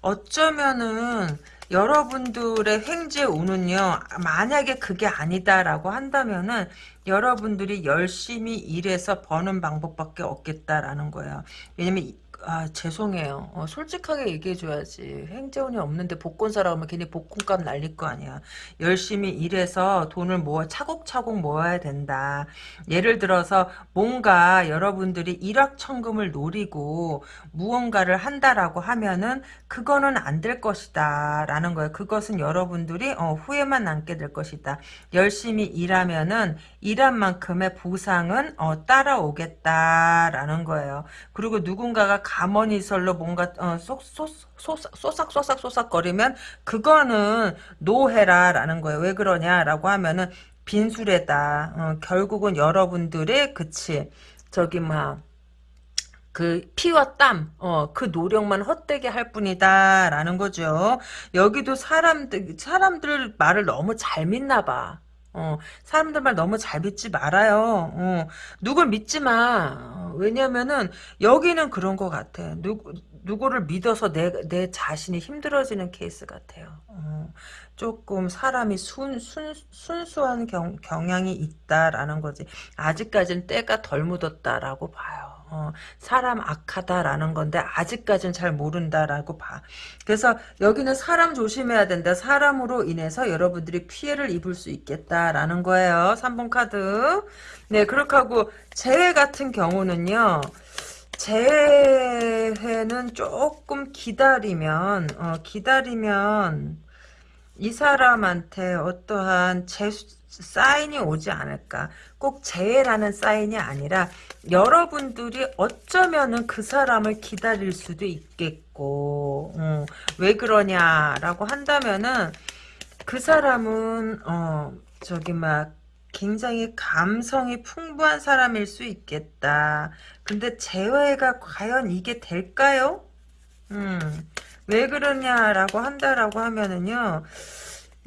어쩌면은 여러분들의 횡재 운은요 만약에 그게 아니다라고 한다면은 여러분들이 열심히 일해서 버는 방법밖에 없겠다라는 거예요. 왜냐면 아 죄송해요. 어, 솔직하게 얘기해줘야지. 행재운이 없는데 복권 사러 가면 괜히 복권값 날릴 거 아니야. 열심히 일해서 돈을 모아 차곡차곡 모아야 된다. 예를 들어서 뭔가 여러분들이 일확천금을 노리고 무언가를 한다라고 하면은 그거는 안 될 것이다 라는 거예요. 그것은 여러분들이 어, 후회만 남게 될 것이다. 열심히 일하면은 일한 만큼의 보상은 어, 따라오겠다라는 거예요. 그리고 누군가가 가머니설로 뭔가 어, 쏙, 쏙, 쏙, 쏙삭쏙삭 쏙삭거리면 그거는 노해라라는 거예요. 왜 그러냐라고 하면은 빈수레다. 어, 결국은 여러분들의 그치 저기 막 그 피와 땀, 어, 그 노력만 헛되게 할 뿐이다라는 거죠. 여기도 사람들 사람들 말을 너무 잘 믿나 봐. 어, 사람들 말 너무 잘 믿지 말아요. 어, 누굴 믿지 마. 어, 왜냐면은 여기는 그런 것 같아. 누구 누구를 믿어서 내 내 자신이 힘들어지는 케이스 같아요. 어, 조금 사람이 순, 순, 순수한 경, 경향이 있다라는 거지. 아직까지는 때가 덜 묻었다라고 봐요. 어, 사람 악하다라는 건데 아직까지는 잘 모른다라고 봐. 그래서 여기는 사람 조심해야 된다. 사람으로 인해서 여러분들이 피해를 입을 수 있겠다라는 거예요. 3번 카드. 네, 그렇게 하고 재회 같은 경우는요. 재회는 조금 기다리면 어, 기다리면 이 사람한테 어떠한 재 사인이 오지 않을까. 꼭 재해라는 사인이 아니라 여러분들이 어쩌면은 그 사람을 기다릴 수도 있겠고 어, 왜 그러냐라고 한다면은 그 사람은 어 저기 막 굉장히 감성이 풍부한 사람일 수 있겠다. 근데 재회가 과연 이게 될까요? 음, 왜 그러냐라고 한다라고 하면은요.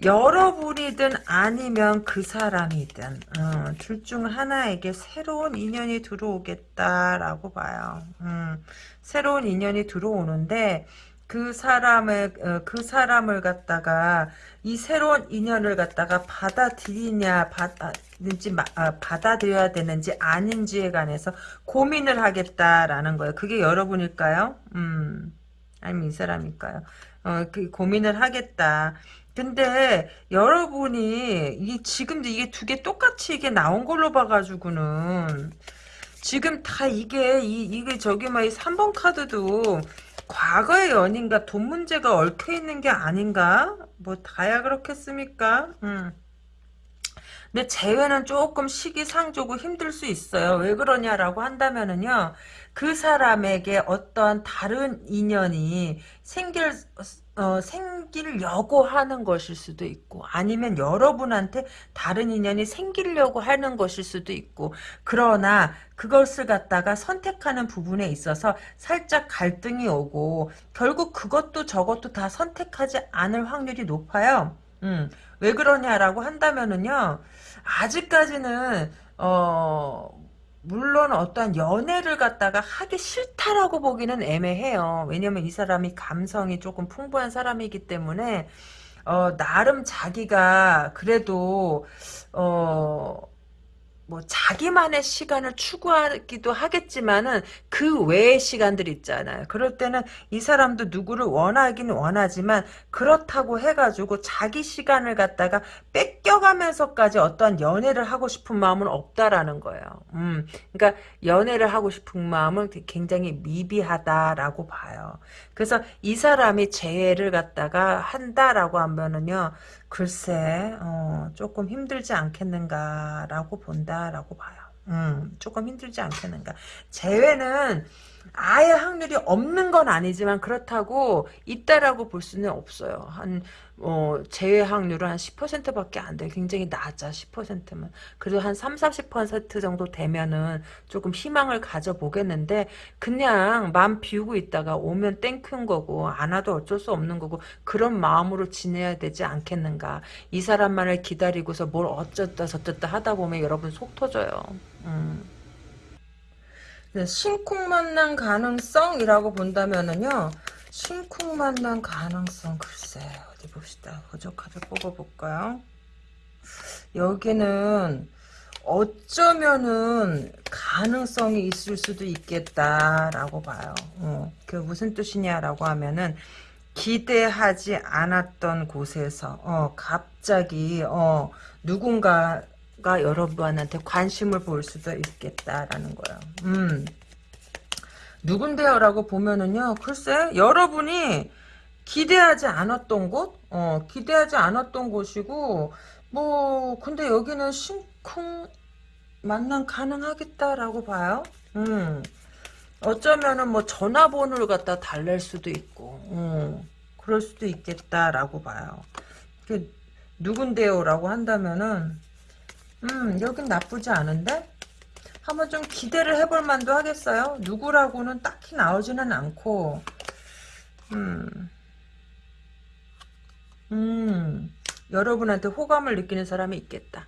여러분이든 아니면 그 사람이든 어, 둘중 하나에게 새로운 인연이 들어오겠다라고 봐요. 음, 새로운 인연이 들어오는데 그 사람을 어, 그 사람을 갖다가 이 새로운 인연을 갖다가 받아들이냐 받아든지 아, 받아들여야 되는지 아닌지에 관해서 고민을 하겠다라는 거예요. 그게 여러분일까요? 음, 아니면 이 사람일까요? 어, 그 고민을 하겠다. 근데 여러분이 이 지금도 이게 두 개 똑같이 이게 나온 걸로 봐가지고는 지금 다 이게 이 이게 저기 막이 3번 카드도 과거의 연인과 돈 문제가 얽혀 있는 게 아닌가? 뭐 다야 그렇겠습니까? 음. 근데 재회는 조금 시기상조고 힘들 수 있어요. 왜 그러냐라고 한다면은요. 그 사람에게 어떤 다른 인연이 생길 어, 생기려고 하는 것일 수도 있고 아니면 여러분한테 다른 인연이 생기려고 하는 것일 수도 있고 그러나 그것을 갖다가 선택하는 부분에 있어서 살짝 갈등이 오고 결국 그것도 저것도 다 선택하지 않을 확률이 높아요. 음, 왜 그러냐라고 한다면은요 아직까지는 어 물론 어떤 연애를 갖다가 하기 싫다라고 보기는 애매해요. 왜냐면 이 사람이 감성이 조금 풍부한 사람이기 때문에 어, 나름 자기가 그래도 어, 뭐 자기만의 시간을 추구하기도 하겠지만은 그 외의 시간들 있잖아요. 그럴 때는 이 사람도 누구를 원하긴 원하지만 그렇다고 해가지고 자기 시간을 갖다가 뺏 겨가면서까지 어떤 연애를 하고 싶은 마음은 없다라는 거예요. 음, 그러니까 연애를 하고 싶은 마음은 굉장히 미비하다라고 봐요. 그래서 이 사람이 재회를 갖다가 한다라고 하면은요. 글쎄 어, 조금 힘들지 않겠는가라고 본다라고 봐요. 음, 조금 힘들지 않겠는가. 재회는 아예 확률이 없는 건 아니지만 그렇다고 있다라고 볼 수는 없어요. 한 어, 확률은 한 10%밖에 안 돼요. 굉장히 낮아 10%면. 그래도 한 3, 40% 정도 되면은 조금 희망을 가져보겠는데 그냥 마음 비우고 있다가 오면 thank you인 거고 안 와도 어쩔 수 없는 거고 그런 마음으로 지내야 되지 않겠는가. 이 사람만을 기다리고서 뭘 어쩌다 저쩌다 하다 보면 여러분 속 터져요. 음. 네, 신쿵 만난 가능성이라고 본다면은요. 신쿵 만난 가능성 글쎄 어디 봅시다. 호적카드 뽑아볼까요? 여기는 어쩌면은 가능성이 있을 수도 있겠다라고 봐요. 어, 그 무슨 뜻이냐라고 하면은 기대하지 않았던 곳에서 어, 갑자기 어, 누군가 가 여러분한테 관심을 보일 수도 있겠다라는 거예요. 음. 누군데요? 라고 보면은요. 글쎄 여러분이 기대하지 않았던 곳? 어, 기대하지 않았던 곳이고 뭐 근데 여기는 심쿵 만남 가능하겠다라고 봐요. 음. 어쩌면은 뭐 전화번호를 갖다 달랠 수도 있고 음. 그럴 수도 있겠다라고 봐요. 그 누군데요? 라고 한다면은 음, 여긴 나쁘지 않은데? 한번 좀 기대를 해볼 만도 하겠어요. 누구라고는 딱히 나오지는 않고, 음, 음, 여러분한테 호감을 느끼는 사람이 있겠다.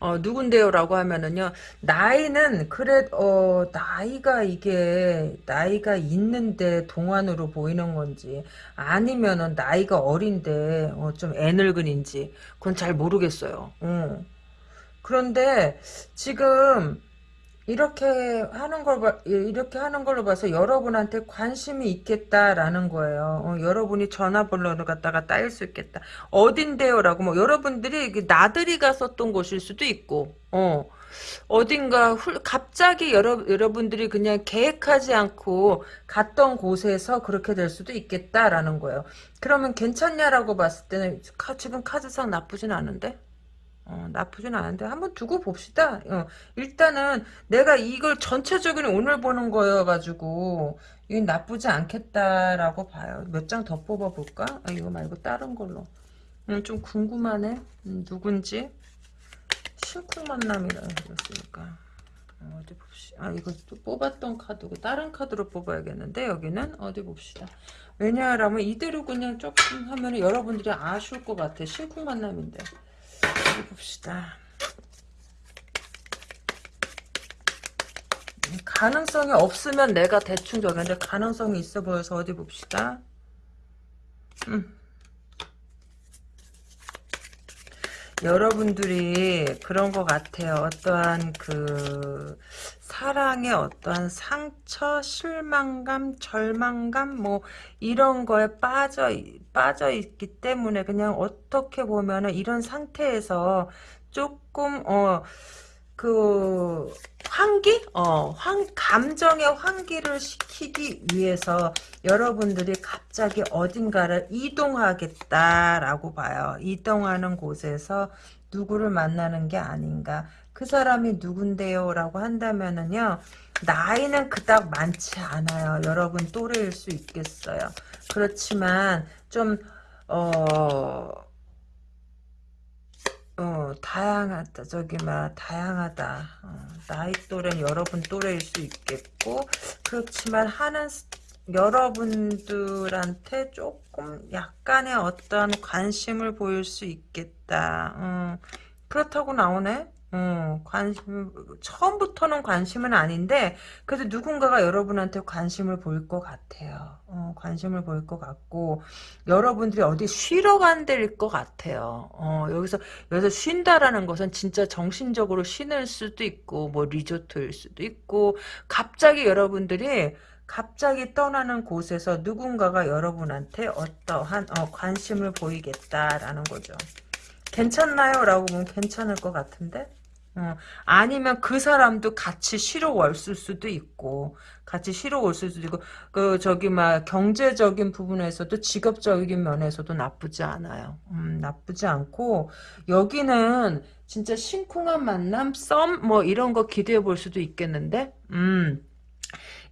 어, 누군데요라고 하면은요, 나이는, 그래, 어, 나이가 이게, 나이가 있는데 동안으로 보이는 건지, 아니면은 나이가 어린데, 어, 좀 애늙은인지, 그건 잘 모르겠어요. 어. 그런데, 지금, 이렇게 하는 걸, 봐- 이렇게 하는 걸로 봐서 여러분한테 관심이 있겠다라는 거예요. 어, 여러분이 전화번호를 갖다가 따일 수 있겠다. 어딘데요? 라고, 뭐, 여러분들이 나들이 갔었던 곳일 수도 있고, 어, 어딘가 훌, 갑자기 여러, 여러분들이 그냥 계획하지 않고 갔던 곳에서 그렇게 될 수도 있겠다라는 거예요. 그러면 괜찮냐라고 봤을 때는 카- 지금 카드상 나쁘진 않은데? 어, 나쁘진 않은데 한번 두고 봅시다. 어, 일단은 내가 이걸 전체적인 오늘 보는 거여가지고 이건 나쁘지 않겠다라고 봐요. 몇 장 더 뽑아볼까? 아, 이거 말고 다른 걸로. 음, 좀 궁금하네. 음, 누군지. 심쿵 만남이라 했으니까. 어, 어디 봅시다. 아 이거 또 뽑았던 카드고 다른 카드로 뽑아야겠는데 여기는 어디 봅시다. 왜냐하면 이대로 그냥 조금 하면 여러분들이 아쉬울 것 같아. 심쿵 만남인데. 어디 봅시다. 가능성이 없으면 내가 대충 정했는데 가능성이 있어 보여서 어디 봅시다. 음. 여러분들이 그런 것 같아요. 어떠한 그 사랑의 어떠한 상처, 실망감, 절망감 뭐 이런 거에 빠져 빠져 있기 때문에 그냥 어떻게 보면은 이런 상태에서 조금 어 그 환기? 어, 환 감정의 환기를 시키기 위해서 여러분들이 갑자기 어딘가를 이동하겠다라고 봐요. 이동하는 곳에서 누구를 만나는 게 아닌가. 그 사람이 누군데요? 라고 한다면은요. 나이는 그닥 많지 않아요. 여러분 또래일 수 있겠어요. 그렇지만 좀 어... 어, 다양하다. 저기, 막, 다양하다. 어, 나이 또래는 여러분 또래일 수 있겠고, 그렇지만 하는, 스- 여러분들한테 조금 약간의 어떤 관심을 보일 수 있겠다. 어, 그렇다고 나오네? 어, 관심, 처음부터는 관심은 아닌데, 그래도 누군가가 여러분한테 관심을 보일 것 같아요. 어, 관심을 보일 것 같고, 여러분들이 어디 쉬러 간 데일 것 같아요. 어, 여기서 여기서 쉰다라는 것은 진짜 정신적으로 쉬는 수도 있고 뭐 리조트일 수도 있고 갑자기 여러분들이 갑자기 떠나는 곳에서 누군가가 여러분한테 어떠한 어, 관심을 보이겠다라는 거죠. 괜찮나요? 라고 보면 괜찮을 것 같은데? 어, 아니면 그 사람도 같이 쉬러 왔을 수도 있고, 같이 쉬러 올 수도 있고, 그, 저기, 막, 경제적인 부분에서도 직업적인 면에서도 나쁘지 않아요. 음, 나쁘지 않고, 여기는 진짜 심쿵한 만남, 썸, 뭐, 이런 거 기대해 볼 수도 있겠는데? 음.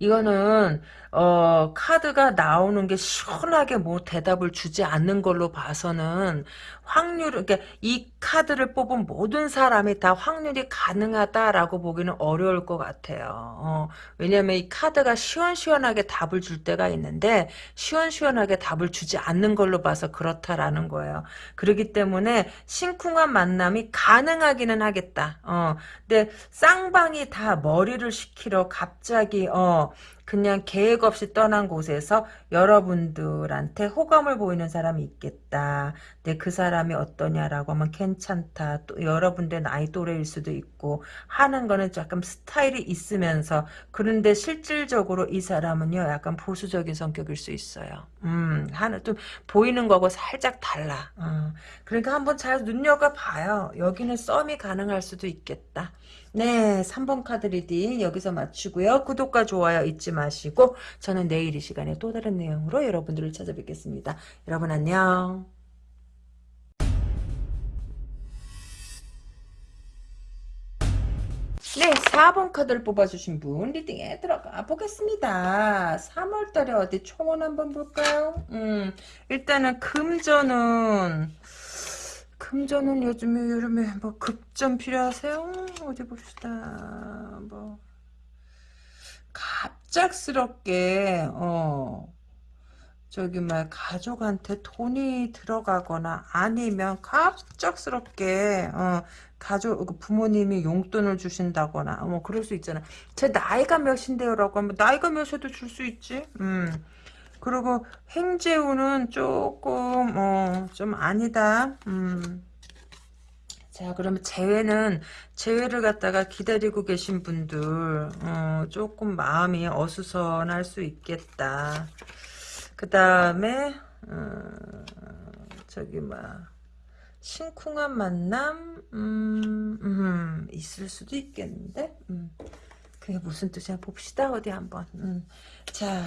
이거는 어 카드가 나오는 게 시원하게 뭐 대답을 주지 않는 걸로 봐서는 확률 그러니까 이 카드를 뽑은 모든 사람이 다 확률이 가능하다라고 보기는 어려울 것 같아요. 어, 왜냐면 이 카드가 시원시원하게 답을 줄 때가 있는데 시원시원하게 답을 주지 않는 걸로 봐서 그렇다라는 거예요. 그렇기 때문에 심쿵한 만남이 가능하기는 하겠다. 어, 근데 쌍방이 다 머리를 식히러 갑자기 어 그냥 계획 없이 떠난 곳에서 여러분들한테 호감을 보이는 사람이 있겠다. 근데 그 사람이 어떠냐라고 하면 괜찮다. 또 여러분들 나이 또래일 수도 있고 하는 거는 조금 스타일이 있으면서 그런데 실질적으로 이 사람은요 약간 보수적인 성격일 수 있어요. 음 하는 좀 보이는 거고 살짝 달라. 어. 그러니까 한번 잘 눈여겨 봐요. 여기는 썸이 가능할 수도 있겠다. 네, 3번 카드 reading 여기서 마치고요. 구독과 좋아요 잊지 마시고 저는 내일 이 시간에 또 다른 내용으로 여러분들을 찾아뵙겠습니다. 여러분 안녕. 네, 4번 카드를 뽑아주신 분 리딩에 들어가 보겠습니다. 3월달에 어디 총원 한번 볼까요? 음, 일단은 금전은 금전은 요즘에 여름에 뭐 급전 필요하세요? 어디 봅시다. 뭐 갑작스럽게 어 저기 막 가족한테 돈이 들어가거나 아니면 갑작스럽게 어 가족 그 부모님이 용돈을 주신다거나 뭐 그럴 수 있잖아. 제 나이가 몇인데요라고 하면 나이가 몇에도 줄 수 있지. 음. 그리고 행재우는 조금 어 좀 아니다. 음. 자, 그러면 재회는, 재회를 갖다가 기다리고 계신 분들, 어, 조금 마음이 어수선할 수 있겠다. 그 다음에, 어, 저기, 뭐, 심쿵한 만남, 음, 음, 있을 수도 있겠는데, 음. 그게 무슨 뜻이야? 봅시다, 어디 한번. 음. 자,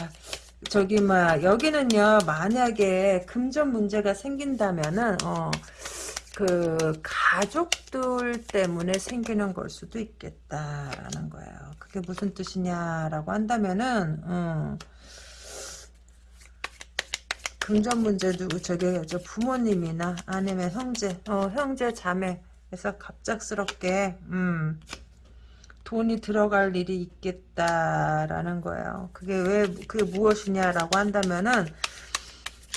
저기, 뭐, 여기는요, 만약에 금전 문제가 생긴다면은, 어, 그 가족들 때문에 생기는 걸 수도 있겠다라는 거예요. 그게 무슨 뜻이냐라고 한다면은 어, 금전 문제도 저기 저 부모님이나 아니면 형제, 어, 형제 자매에서 갑작스럽게 음, 돈이 들어갈 일이 있겠다라는 거예요. 그게 왜 그게 무엇이냐라고 한다면은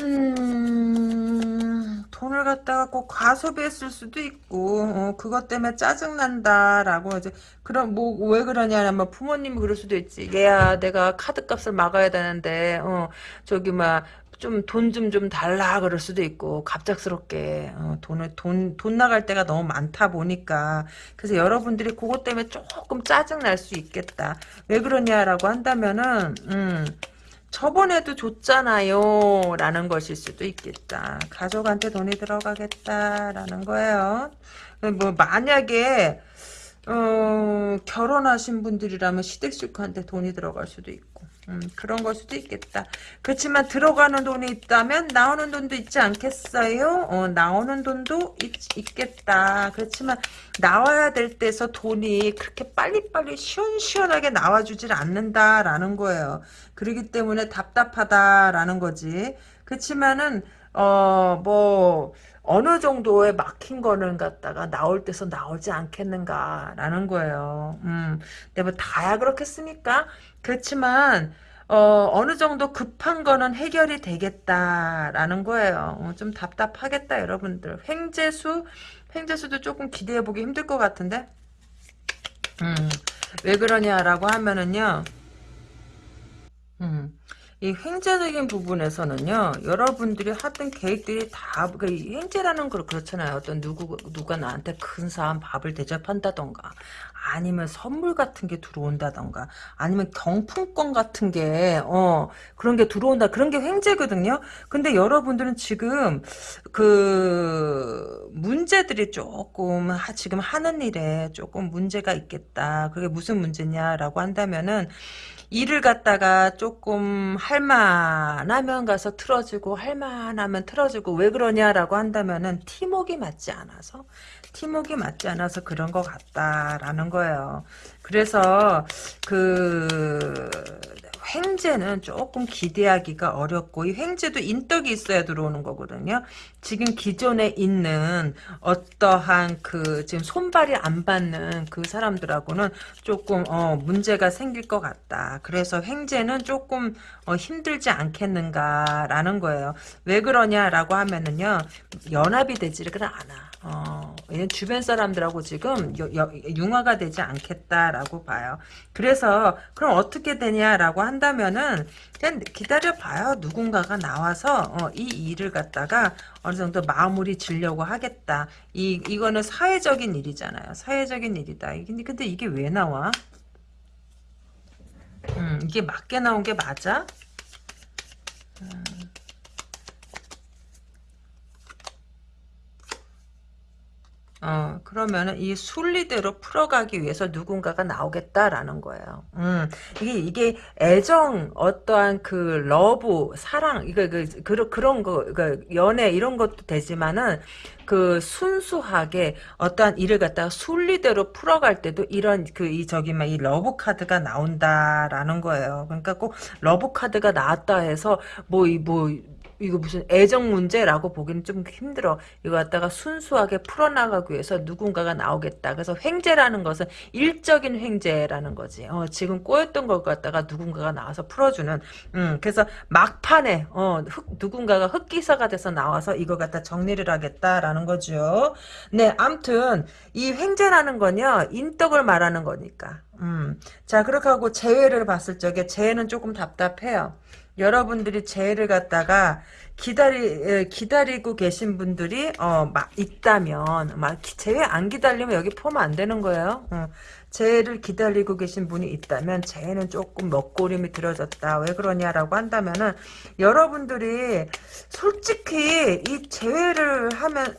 음, 돈을 갖다가 꼭 과소비했을 수도 있고, 어, 그것 때문에 짜증난다라고, 이제, 그럼, 뭐, 왜 그러냐면, 부모님이 그럴 수도 있지. 얘야, 내가 카드값을 막아야 되는데, 어, 저기, 막, 좀, 돈 좀, 좀 달라, 그럴 수도 있고, 갑작스럽게, 어, 돈을, 돈, 돈 나갈 때가 너무 많다 보니까. 그래서 여러분들이 그것 때문에 조금 짜증 날 수 있겠다. 왜 그러냐라고 한다면은, 음, 저번에도 줬잖아요. 라는 것일 수도 있겠다. 가족한테 돈이 들어가겠다 라는 거예요. 뭐 만약에 어, 결혼하신 분들이라면 시댁 식구한테 돈이 들어갈 수도 있고 음, 그런 걸 수도 있겠다. 그렇지만 들어가는 돈이 있다면 나오는 돈도 있지 않겠어요? 어, 나오는 돈도 있, 겠다 그렇지만 나와야 될 때서 돈이 그렇게 빨리빨리 시원시원하게 나와주질 않는다라는 거예요. 그러기 때문에 답답하다라는 거지. 그렇지만은 어 뭐 어느 정도의 막힌 거는 갖다가 나올 때서 나오지 않겠는가라는 거예요. 음, 근데 뭐 다야 그렇겠습니까? 그렇지만 어, 어느 정도 급한 거는 해결이 되겠다라는 거예요. 어, 좀 답답하겠다 여러분들. 횡재수 횡재수도 조금 기대해보기 힘들 것 같은데 음, 왜 그러냐라고 하면은요. 음. 이 횡재적인 부분에서는요, 여러분들이 하던 계획들이 다, 그, 횡재라는 걸 그렇잖아요. 어떤 누구, 누가 나한테 큰 사람 밥을 대접한다던가, 아니면 선물 같은 게 들어온다던가, 아니면 경품권 같은 게, 어, 그런 게 들어온다. 그런 게 횡재거든요? 근데 여러분들은 지금, 그, 문제들이 조금, 하, 지금 하는 일에 조금 문제가 있겠다. 그게 무슨 문제냐라고 한다면은, 일을 갖다가 조금 할만하면 가서 틀어주고 할만하면 틀어주고 왜 그러냐라고 한다면은 팀웍이 맞지 않아서 팀웍이 맞지 않아서 그런 것 같다라는 거예요. 그래서 그 횡재는 조금 기대하기가 어렵고 이 횡재도 인덕이 있어야 들어오는 거거든요. 지금 기존에 있는 어떠한 그 지금 손발이 안 받는 그 사람들하고는 조금 어 문제가 생길 것 같다. 그래서 횡재는 조금 어 힘들지 않겠는가라는 거예요. 왜 그러냐라고 하면은요 연합이 되지를 않아. 어, 주변 사람들하고 지금 융화가 되지 않겠다라고 봐요. 그래서 그럼 어떻게 되냐라고 한다면은 그냥 기다려 봐요. 누군가가 나와서 어, 이 일을 갖다가 어느 정도 마무리 지려고 하겠다. 이 이거는 사회적인 일이잖아요. 사회적인 일이다. 근데 이게 왜 나와? 음, 이게 맞게 나온 게 맞아? 음. 어, 그러면은 이 순리대로 풀어가기 위해서 누군가가 나오겠다라는 거예요. 음, 이게, 이게 애정, 어떠한 그 love, 사랑, 이거, 그, 그, 그런 거, 그, 연애 이런 것도 되지만은 그 순수하게 어떠한 일을 갖다가 순리대로 풀어갈 때도 이런 그 이 저기 막 이 love 카드가 나온다라는 거예요. 그러니까 꼭 Love 카드가 나왔다 해서 뭐 이 뭐 이거 무슨 애정 문제라고 보기는 좀 힘들어. 이거 갖다가 순수하게 풀어나가기 위해서 누군가가 나오겠다. 그래서 횡재라는 것은 일적인 횡재라는 거지. 어, 지금 꼬였던 걸 갖다가 누군가가 나와서 풀어주는. 음, 그래서 막판에 어, 흑, 누군가가 흑기사가 돼서 나와서 이거 갖다 정리를 하겠다라는 거죠. 네, 암튼 이 횡재라는 건요 인덕을 말하는 거니까. 음, 자 그렇게 하고 재회를 봤을 적에 재회는 조금 답답해요. 여러분들이 재해를 갖다가 기다리 기다리고 계신 분들이 어 막 있다면 막 재해 안 기다리면 여기 포함 안 되는 거예요. 어. 재해를 기다리고 계신 분이 있다면 재해는 조금 먹고림이 들어졌다. 왜 그러냐라고 한다면은 여러분들이 솔직히 이 재해를 하면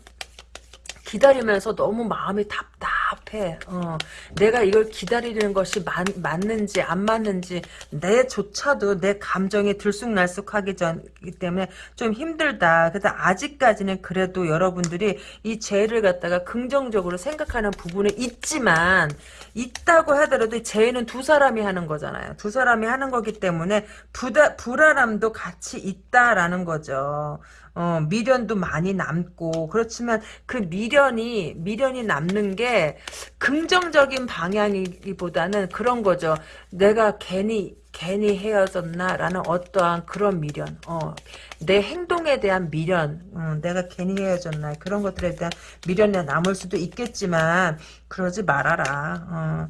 기다리면서 너무 마음이 답답해. 어, 내가 이걸 기다리는 것이 맞, 맞는지 안 맞는지 내조차도 내 감정이 들쑥날쑥하기 전이기 때문에 좀 힘들다. 그래서 아직까지는 그래도 여러분들이 이 죄를 갖다가 긍정적으로 생각하는 부분은 있지만 있다고 하더라도 죄는 두 사람이 하는 거잖아요. 두 사람이 하는 거기 때문에 부다, 불안함도 같이 있다라는 거죠. 어, 미련도 많이 남고 그렇지만 그 미련이 미련이 남는 게 긍정적인 방향이기보다는 그런 거죠. 내가 괜히 괜히 헤어졌나라는 어떠한 그런 미련, 어, 내 행동에 대한 미련, 어, 내가 괜히 헤어졌나 그런 것들에 대한 미련이 남을 수도 있겠지만 그러지 말아라. 어.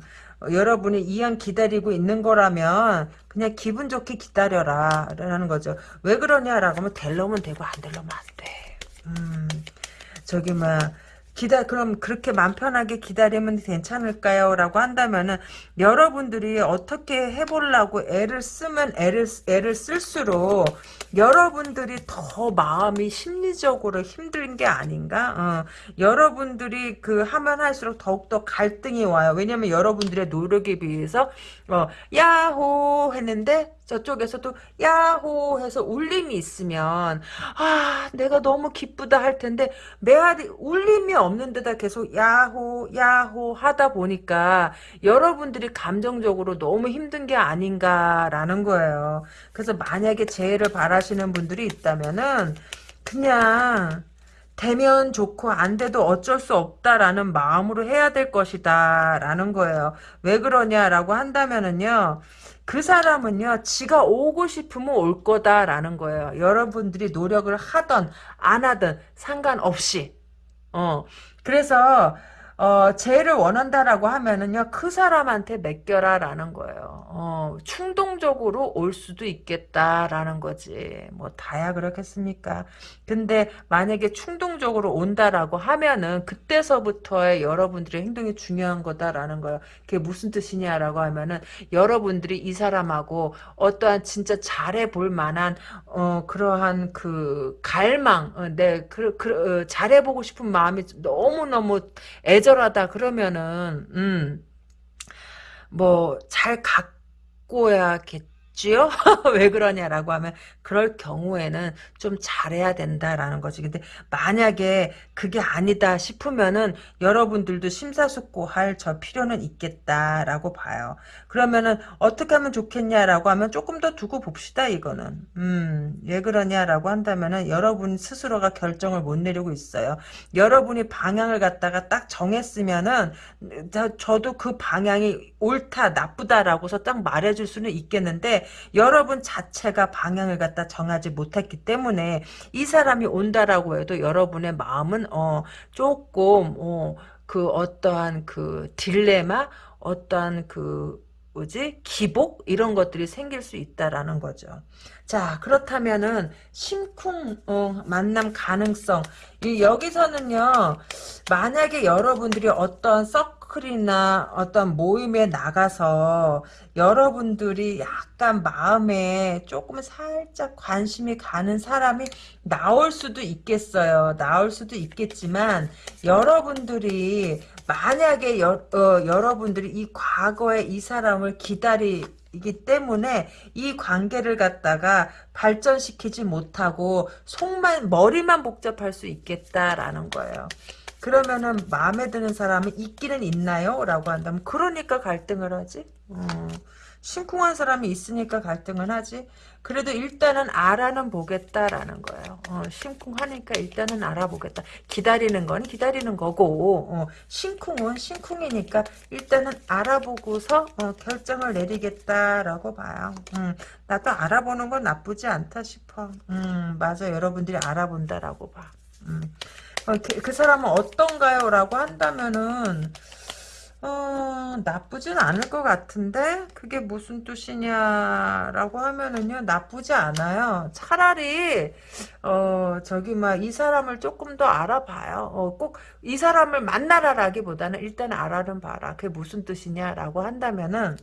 여러분이 이왕 기다리고 있는 거라면 그냥 기분 좋게 기다려라 라는 거죠. 왜 그러냐라고 하면 될려면 되고 안 될려면 안 돼. 음, 저기 뭐 기다 그럼 그렇게 맘 편하게 기다리면 괜찮을까요? 라고 한다면은 여러분들이 어떻게 해보려고 애를 쓰면 애를 애를 쓸수록 여러분들이 더 마음이 심리적으로 힘든 게 아닌가? 어, 여러분들이 그 하면 할수록 더욱더 갈등이 와요. 왜냐면 여러분들의 노력에 비해서 어, 야호 했는데 저쪽에서도 야호 해서 울림이 있으면 아 내가 너무 기쁘다 할 텐데 메아리 울림이 없는 데다 계속 야호 야호 하다 보니까 여러분들이 감정적으로 너무 힘든 게 아닌가라는 거예요. 그래서 만약에 재해를 바라시는 분들이 있다면은 그냥 되면 좋고 안 돼도 어쩔 수 없다라는 마음으로 해야 될 것이다 라는 거예요. 왜 그러냐라고 한다면은요. 그 사람은요, 지가 오고 싶으면 올 거다라는 거예요. 여러분들이 노력을 하던, 안 하던, 상관없이. 어, 그래서, 어, 죄를 원한다라고 하면은요, 그 사람한테 맡겨라라는 거예요. 어, 충동적으로 올 수도 있겠다라는 거지. 뭐, 다야 그렇겠습니까? 근데 만약에 충동적으로 온다라고 하면은, 그때서부터의 여러분들의 행동이 중요한 거다라는 거예요. 그게 무슨 뜻이냐라고 하면은, 여러분들이 이 사람하고 어떠한 진짜 잘해 볼 만한, 어, 그러한 그, 갈망, 어, 네, 그, 그, 어, 잘해보고 싶은 마음이 너무너무 애 애절하다 그러면은 음 뭐 잘 갖고야겠 지요? 왜 그러냐라고 하면 그럴 경우에는 좀 잘해야 된다라는 거지. 근데 만약에 그게 아니다 싶으면은 여러분들도 심사숙고할 저 필요는 있겠다라고 봐요. 그러면은 어떻게 하면 좋겠냐라고 하면 조금 더 두고 봅시다 이거는. 음, 왜 그러냐라고 한다면은 여러분 스스로가 결정을 못 내리고 있어요. 여러분이 방향을 갖다가 딱 정했으면은 저도 그 방향이 옳다 나쁘다라고서 딱 말해줄 수는 있겠는데 여러분 자체가 방향을 갖다 정하지 못했기 때문에 이 사람이 온다라고 해도 여러분의 마음은 어 조금 어그 어떠한 그 딜레마 어떠한 그 뭐지? 기복? 이런 것들이 생길 수 있다라는 거죠. 자 그렇다면은 심쿵 어, 만남 가능성. 이 여기서는요 만약에 여러분들이 어떤 서클이나 어떤 모임에 나가서 여러분들이 약간 마음에 조금 살짝 관심이 가는 사람이 나올 수도 있겠어요 나올 수도 있겠지만 여러분들이 만약에 여, 어, 여러분들이 이 과거에 이 사람을 기다리기 때문에 이 관계를 갖다가 발전시키지 못하고 속만 머리만 복잡할 수 있겠다라는 거예요. 그러면은 마음에 드는 사람이 있기는 있나요? 라고 한다면 그러니까 갈등을 하지. 어. 심쿵한 사람이 있으니까 갈등은 하지. 그래도 일단은 알아는 보겠다라는 거예요. 어, 심쿵하니까 일단은 알아보겠다. 기다리는 건 기다리는 거고 어, 심쿵은 심쿵이니까 일단은 알아보고서 어, 결정을 내리겠다라고 봐요. 음, 나도 알아보는 건 나쁘지 않다 싶어. 음, 맞아. 여러분들이 알아본다라고 봐. 음. 어, 그, 그 사람은 어떤가요? 라고 한다면은 어, 나쁘진 않을 것 같은데 그게 무슨 뜻이냐라고 하면은요 나쁘지 않아요. 차라리 어 저기 막 이 사람을 조금 더 알아봐요. 어, 꼭 이 사람을 만나라라기보다는 일단 알아는 봐라. 그게 무슨 뜻이냐라고 한다면은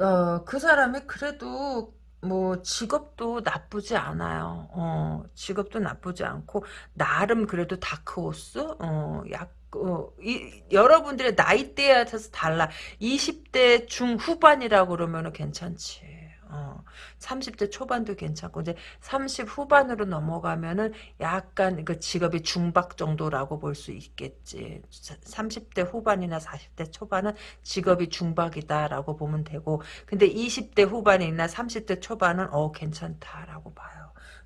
어, 그 사람이 그래도 뭐 직업도 나쁘지 않아요. 어, 직업도 나쁘지 않고 나름 그래도 다크호스 어, 약 어, 이, 여러분들의 나이대에 따라서 달라. 20대 중후반이라고 그러면 괜찮지. 어, 30대 초반도 괜찮고 이제 30 후반으로 넘어가면은 약간 그 직업이 중박 정도라고 볼 수 있겠지. 30대 후반이나 40대 초반은 직업이 중박이다라고 보면 되고 근데 20대 후반이나 30대 초반은 어 괜찮다라고 봐요.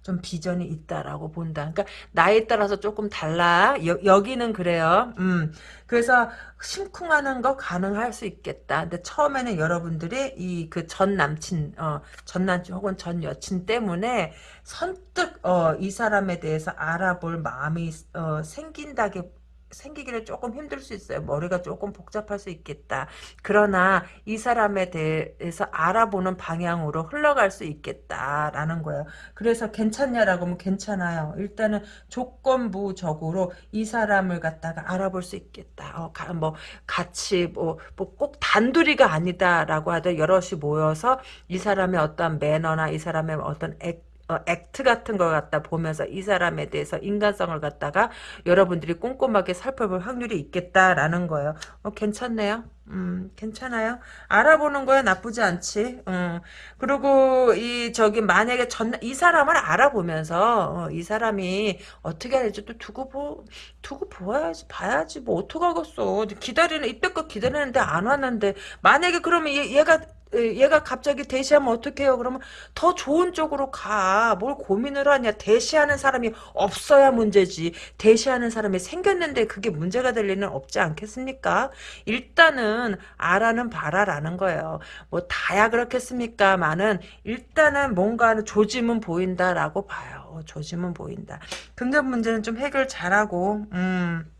좀 비전이 있다라고 본다. 그러니까 나이에 따라서 조금 달라. 여, 기는 그래요. 음. 그래서 심쿵하는 거 가능할 수 있겠다. 근데 처음에는 여러분들이 이 그 전 남친, 어, 전 남친 혹은 전 여친 때문에 선뜻 어, 이 사람에 대해서 알아볼 마음이 어, 생긴다기 생기기는 조금 힘들 수 있어요. 머리가 조금 복잡할 수 있겠다. 그러나 이 사람에 대해서 알아보는 방향으로 흘러갈 수 있겠다라는 거예요. 그래서 괜찮냐라고 하면 괜찮아요. 일단은 조건부적으로 이 사람을 갖다가 알아볼 수 있겠다. 어, 가, 뭐 같이 뭐꼭 뭐 단둘이가 아니다라고 하더 여럿이 모여서 이 사람의 어떤 매너나 이 사람의 어떤 액 어, 액트 같은 걸 갖다 보면서 이 사람에 대해서 인간성을 갖다가 여러분들이 꼼꼼하게 살펴볼 확률이 있겠다라는 거예요. 어, 괜찮네요. 음, 괜찮아요. 알아보는 거야 나쁘지 않지. 음. 그리고 이 저기 만약에 전 이 사람을 알아보면서 어, 이 사람이 어떻게 할지 또 두고 보 두고 보아야지 봐야지 뭐 어떡하겠어. 기다리는 이때껏 기다리는데 안 왔는데 만약에 그러면 얘, 얘가 얘가 갑자기 대시하면 어떡해요? 그러면 더 좋은 쪽으로 가. 뭘 고민을 하냐. 대시하는 사람이 없어야 문제지. 대시하는 사람이 생겼는데 그게 문제가 될 리는 없지 않겠습니까? 일단은 알아는 봐라라는 거예요. 뭐 다야 그렇겠습니까? 많은 일단은 뭔가 조짐은 보인다라고 봐요. 조짐은 보인다. 긍정 문제는 좀 해결 잘하고 음.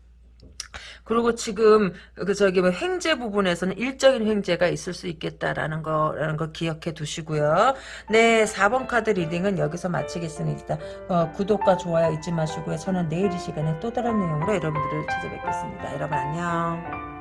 그리고 지금 그 저기 뭐 횡재 부분에서는 일적인 횡재가 있을 수 있겠다라는 거라는 거 기억해 두시고요. 네, 4번 카드 reading은 여기서 마치겠습니다. 어, 구독과 좋아요 잊지 마시고요. 저는 내일 이 시간에 또 다른 내용으로 여러분들을 찾아뵙겠습니다. 여러분 안녕.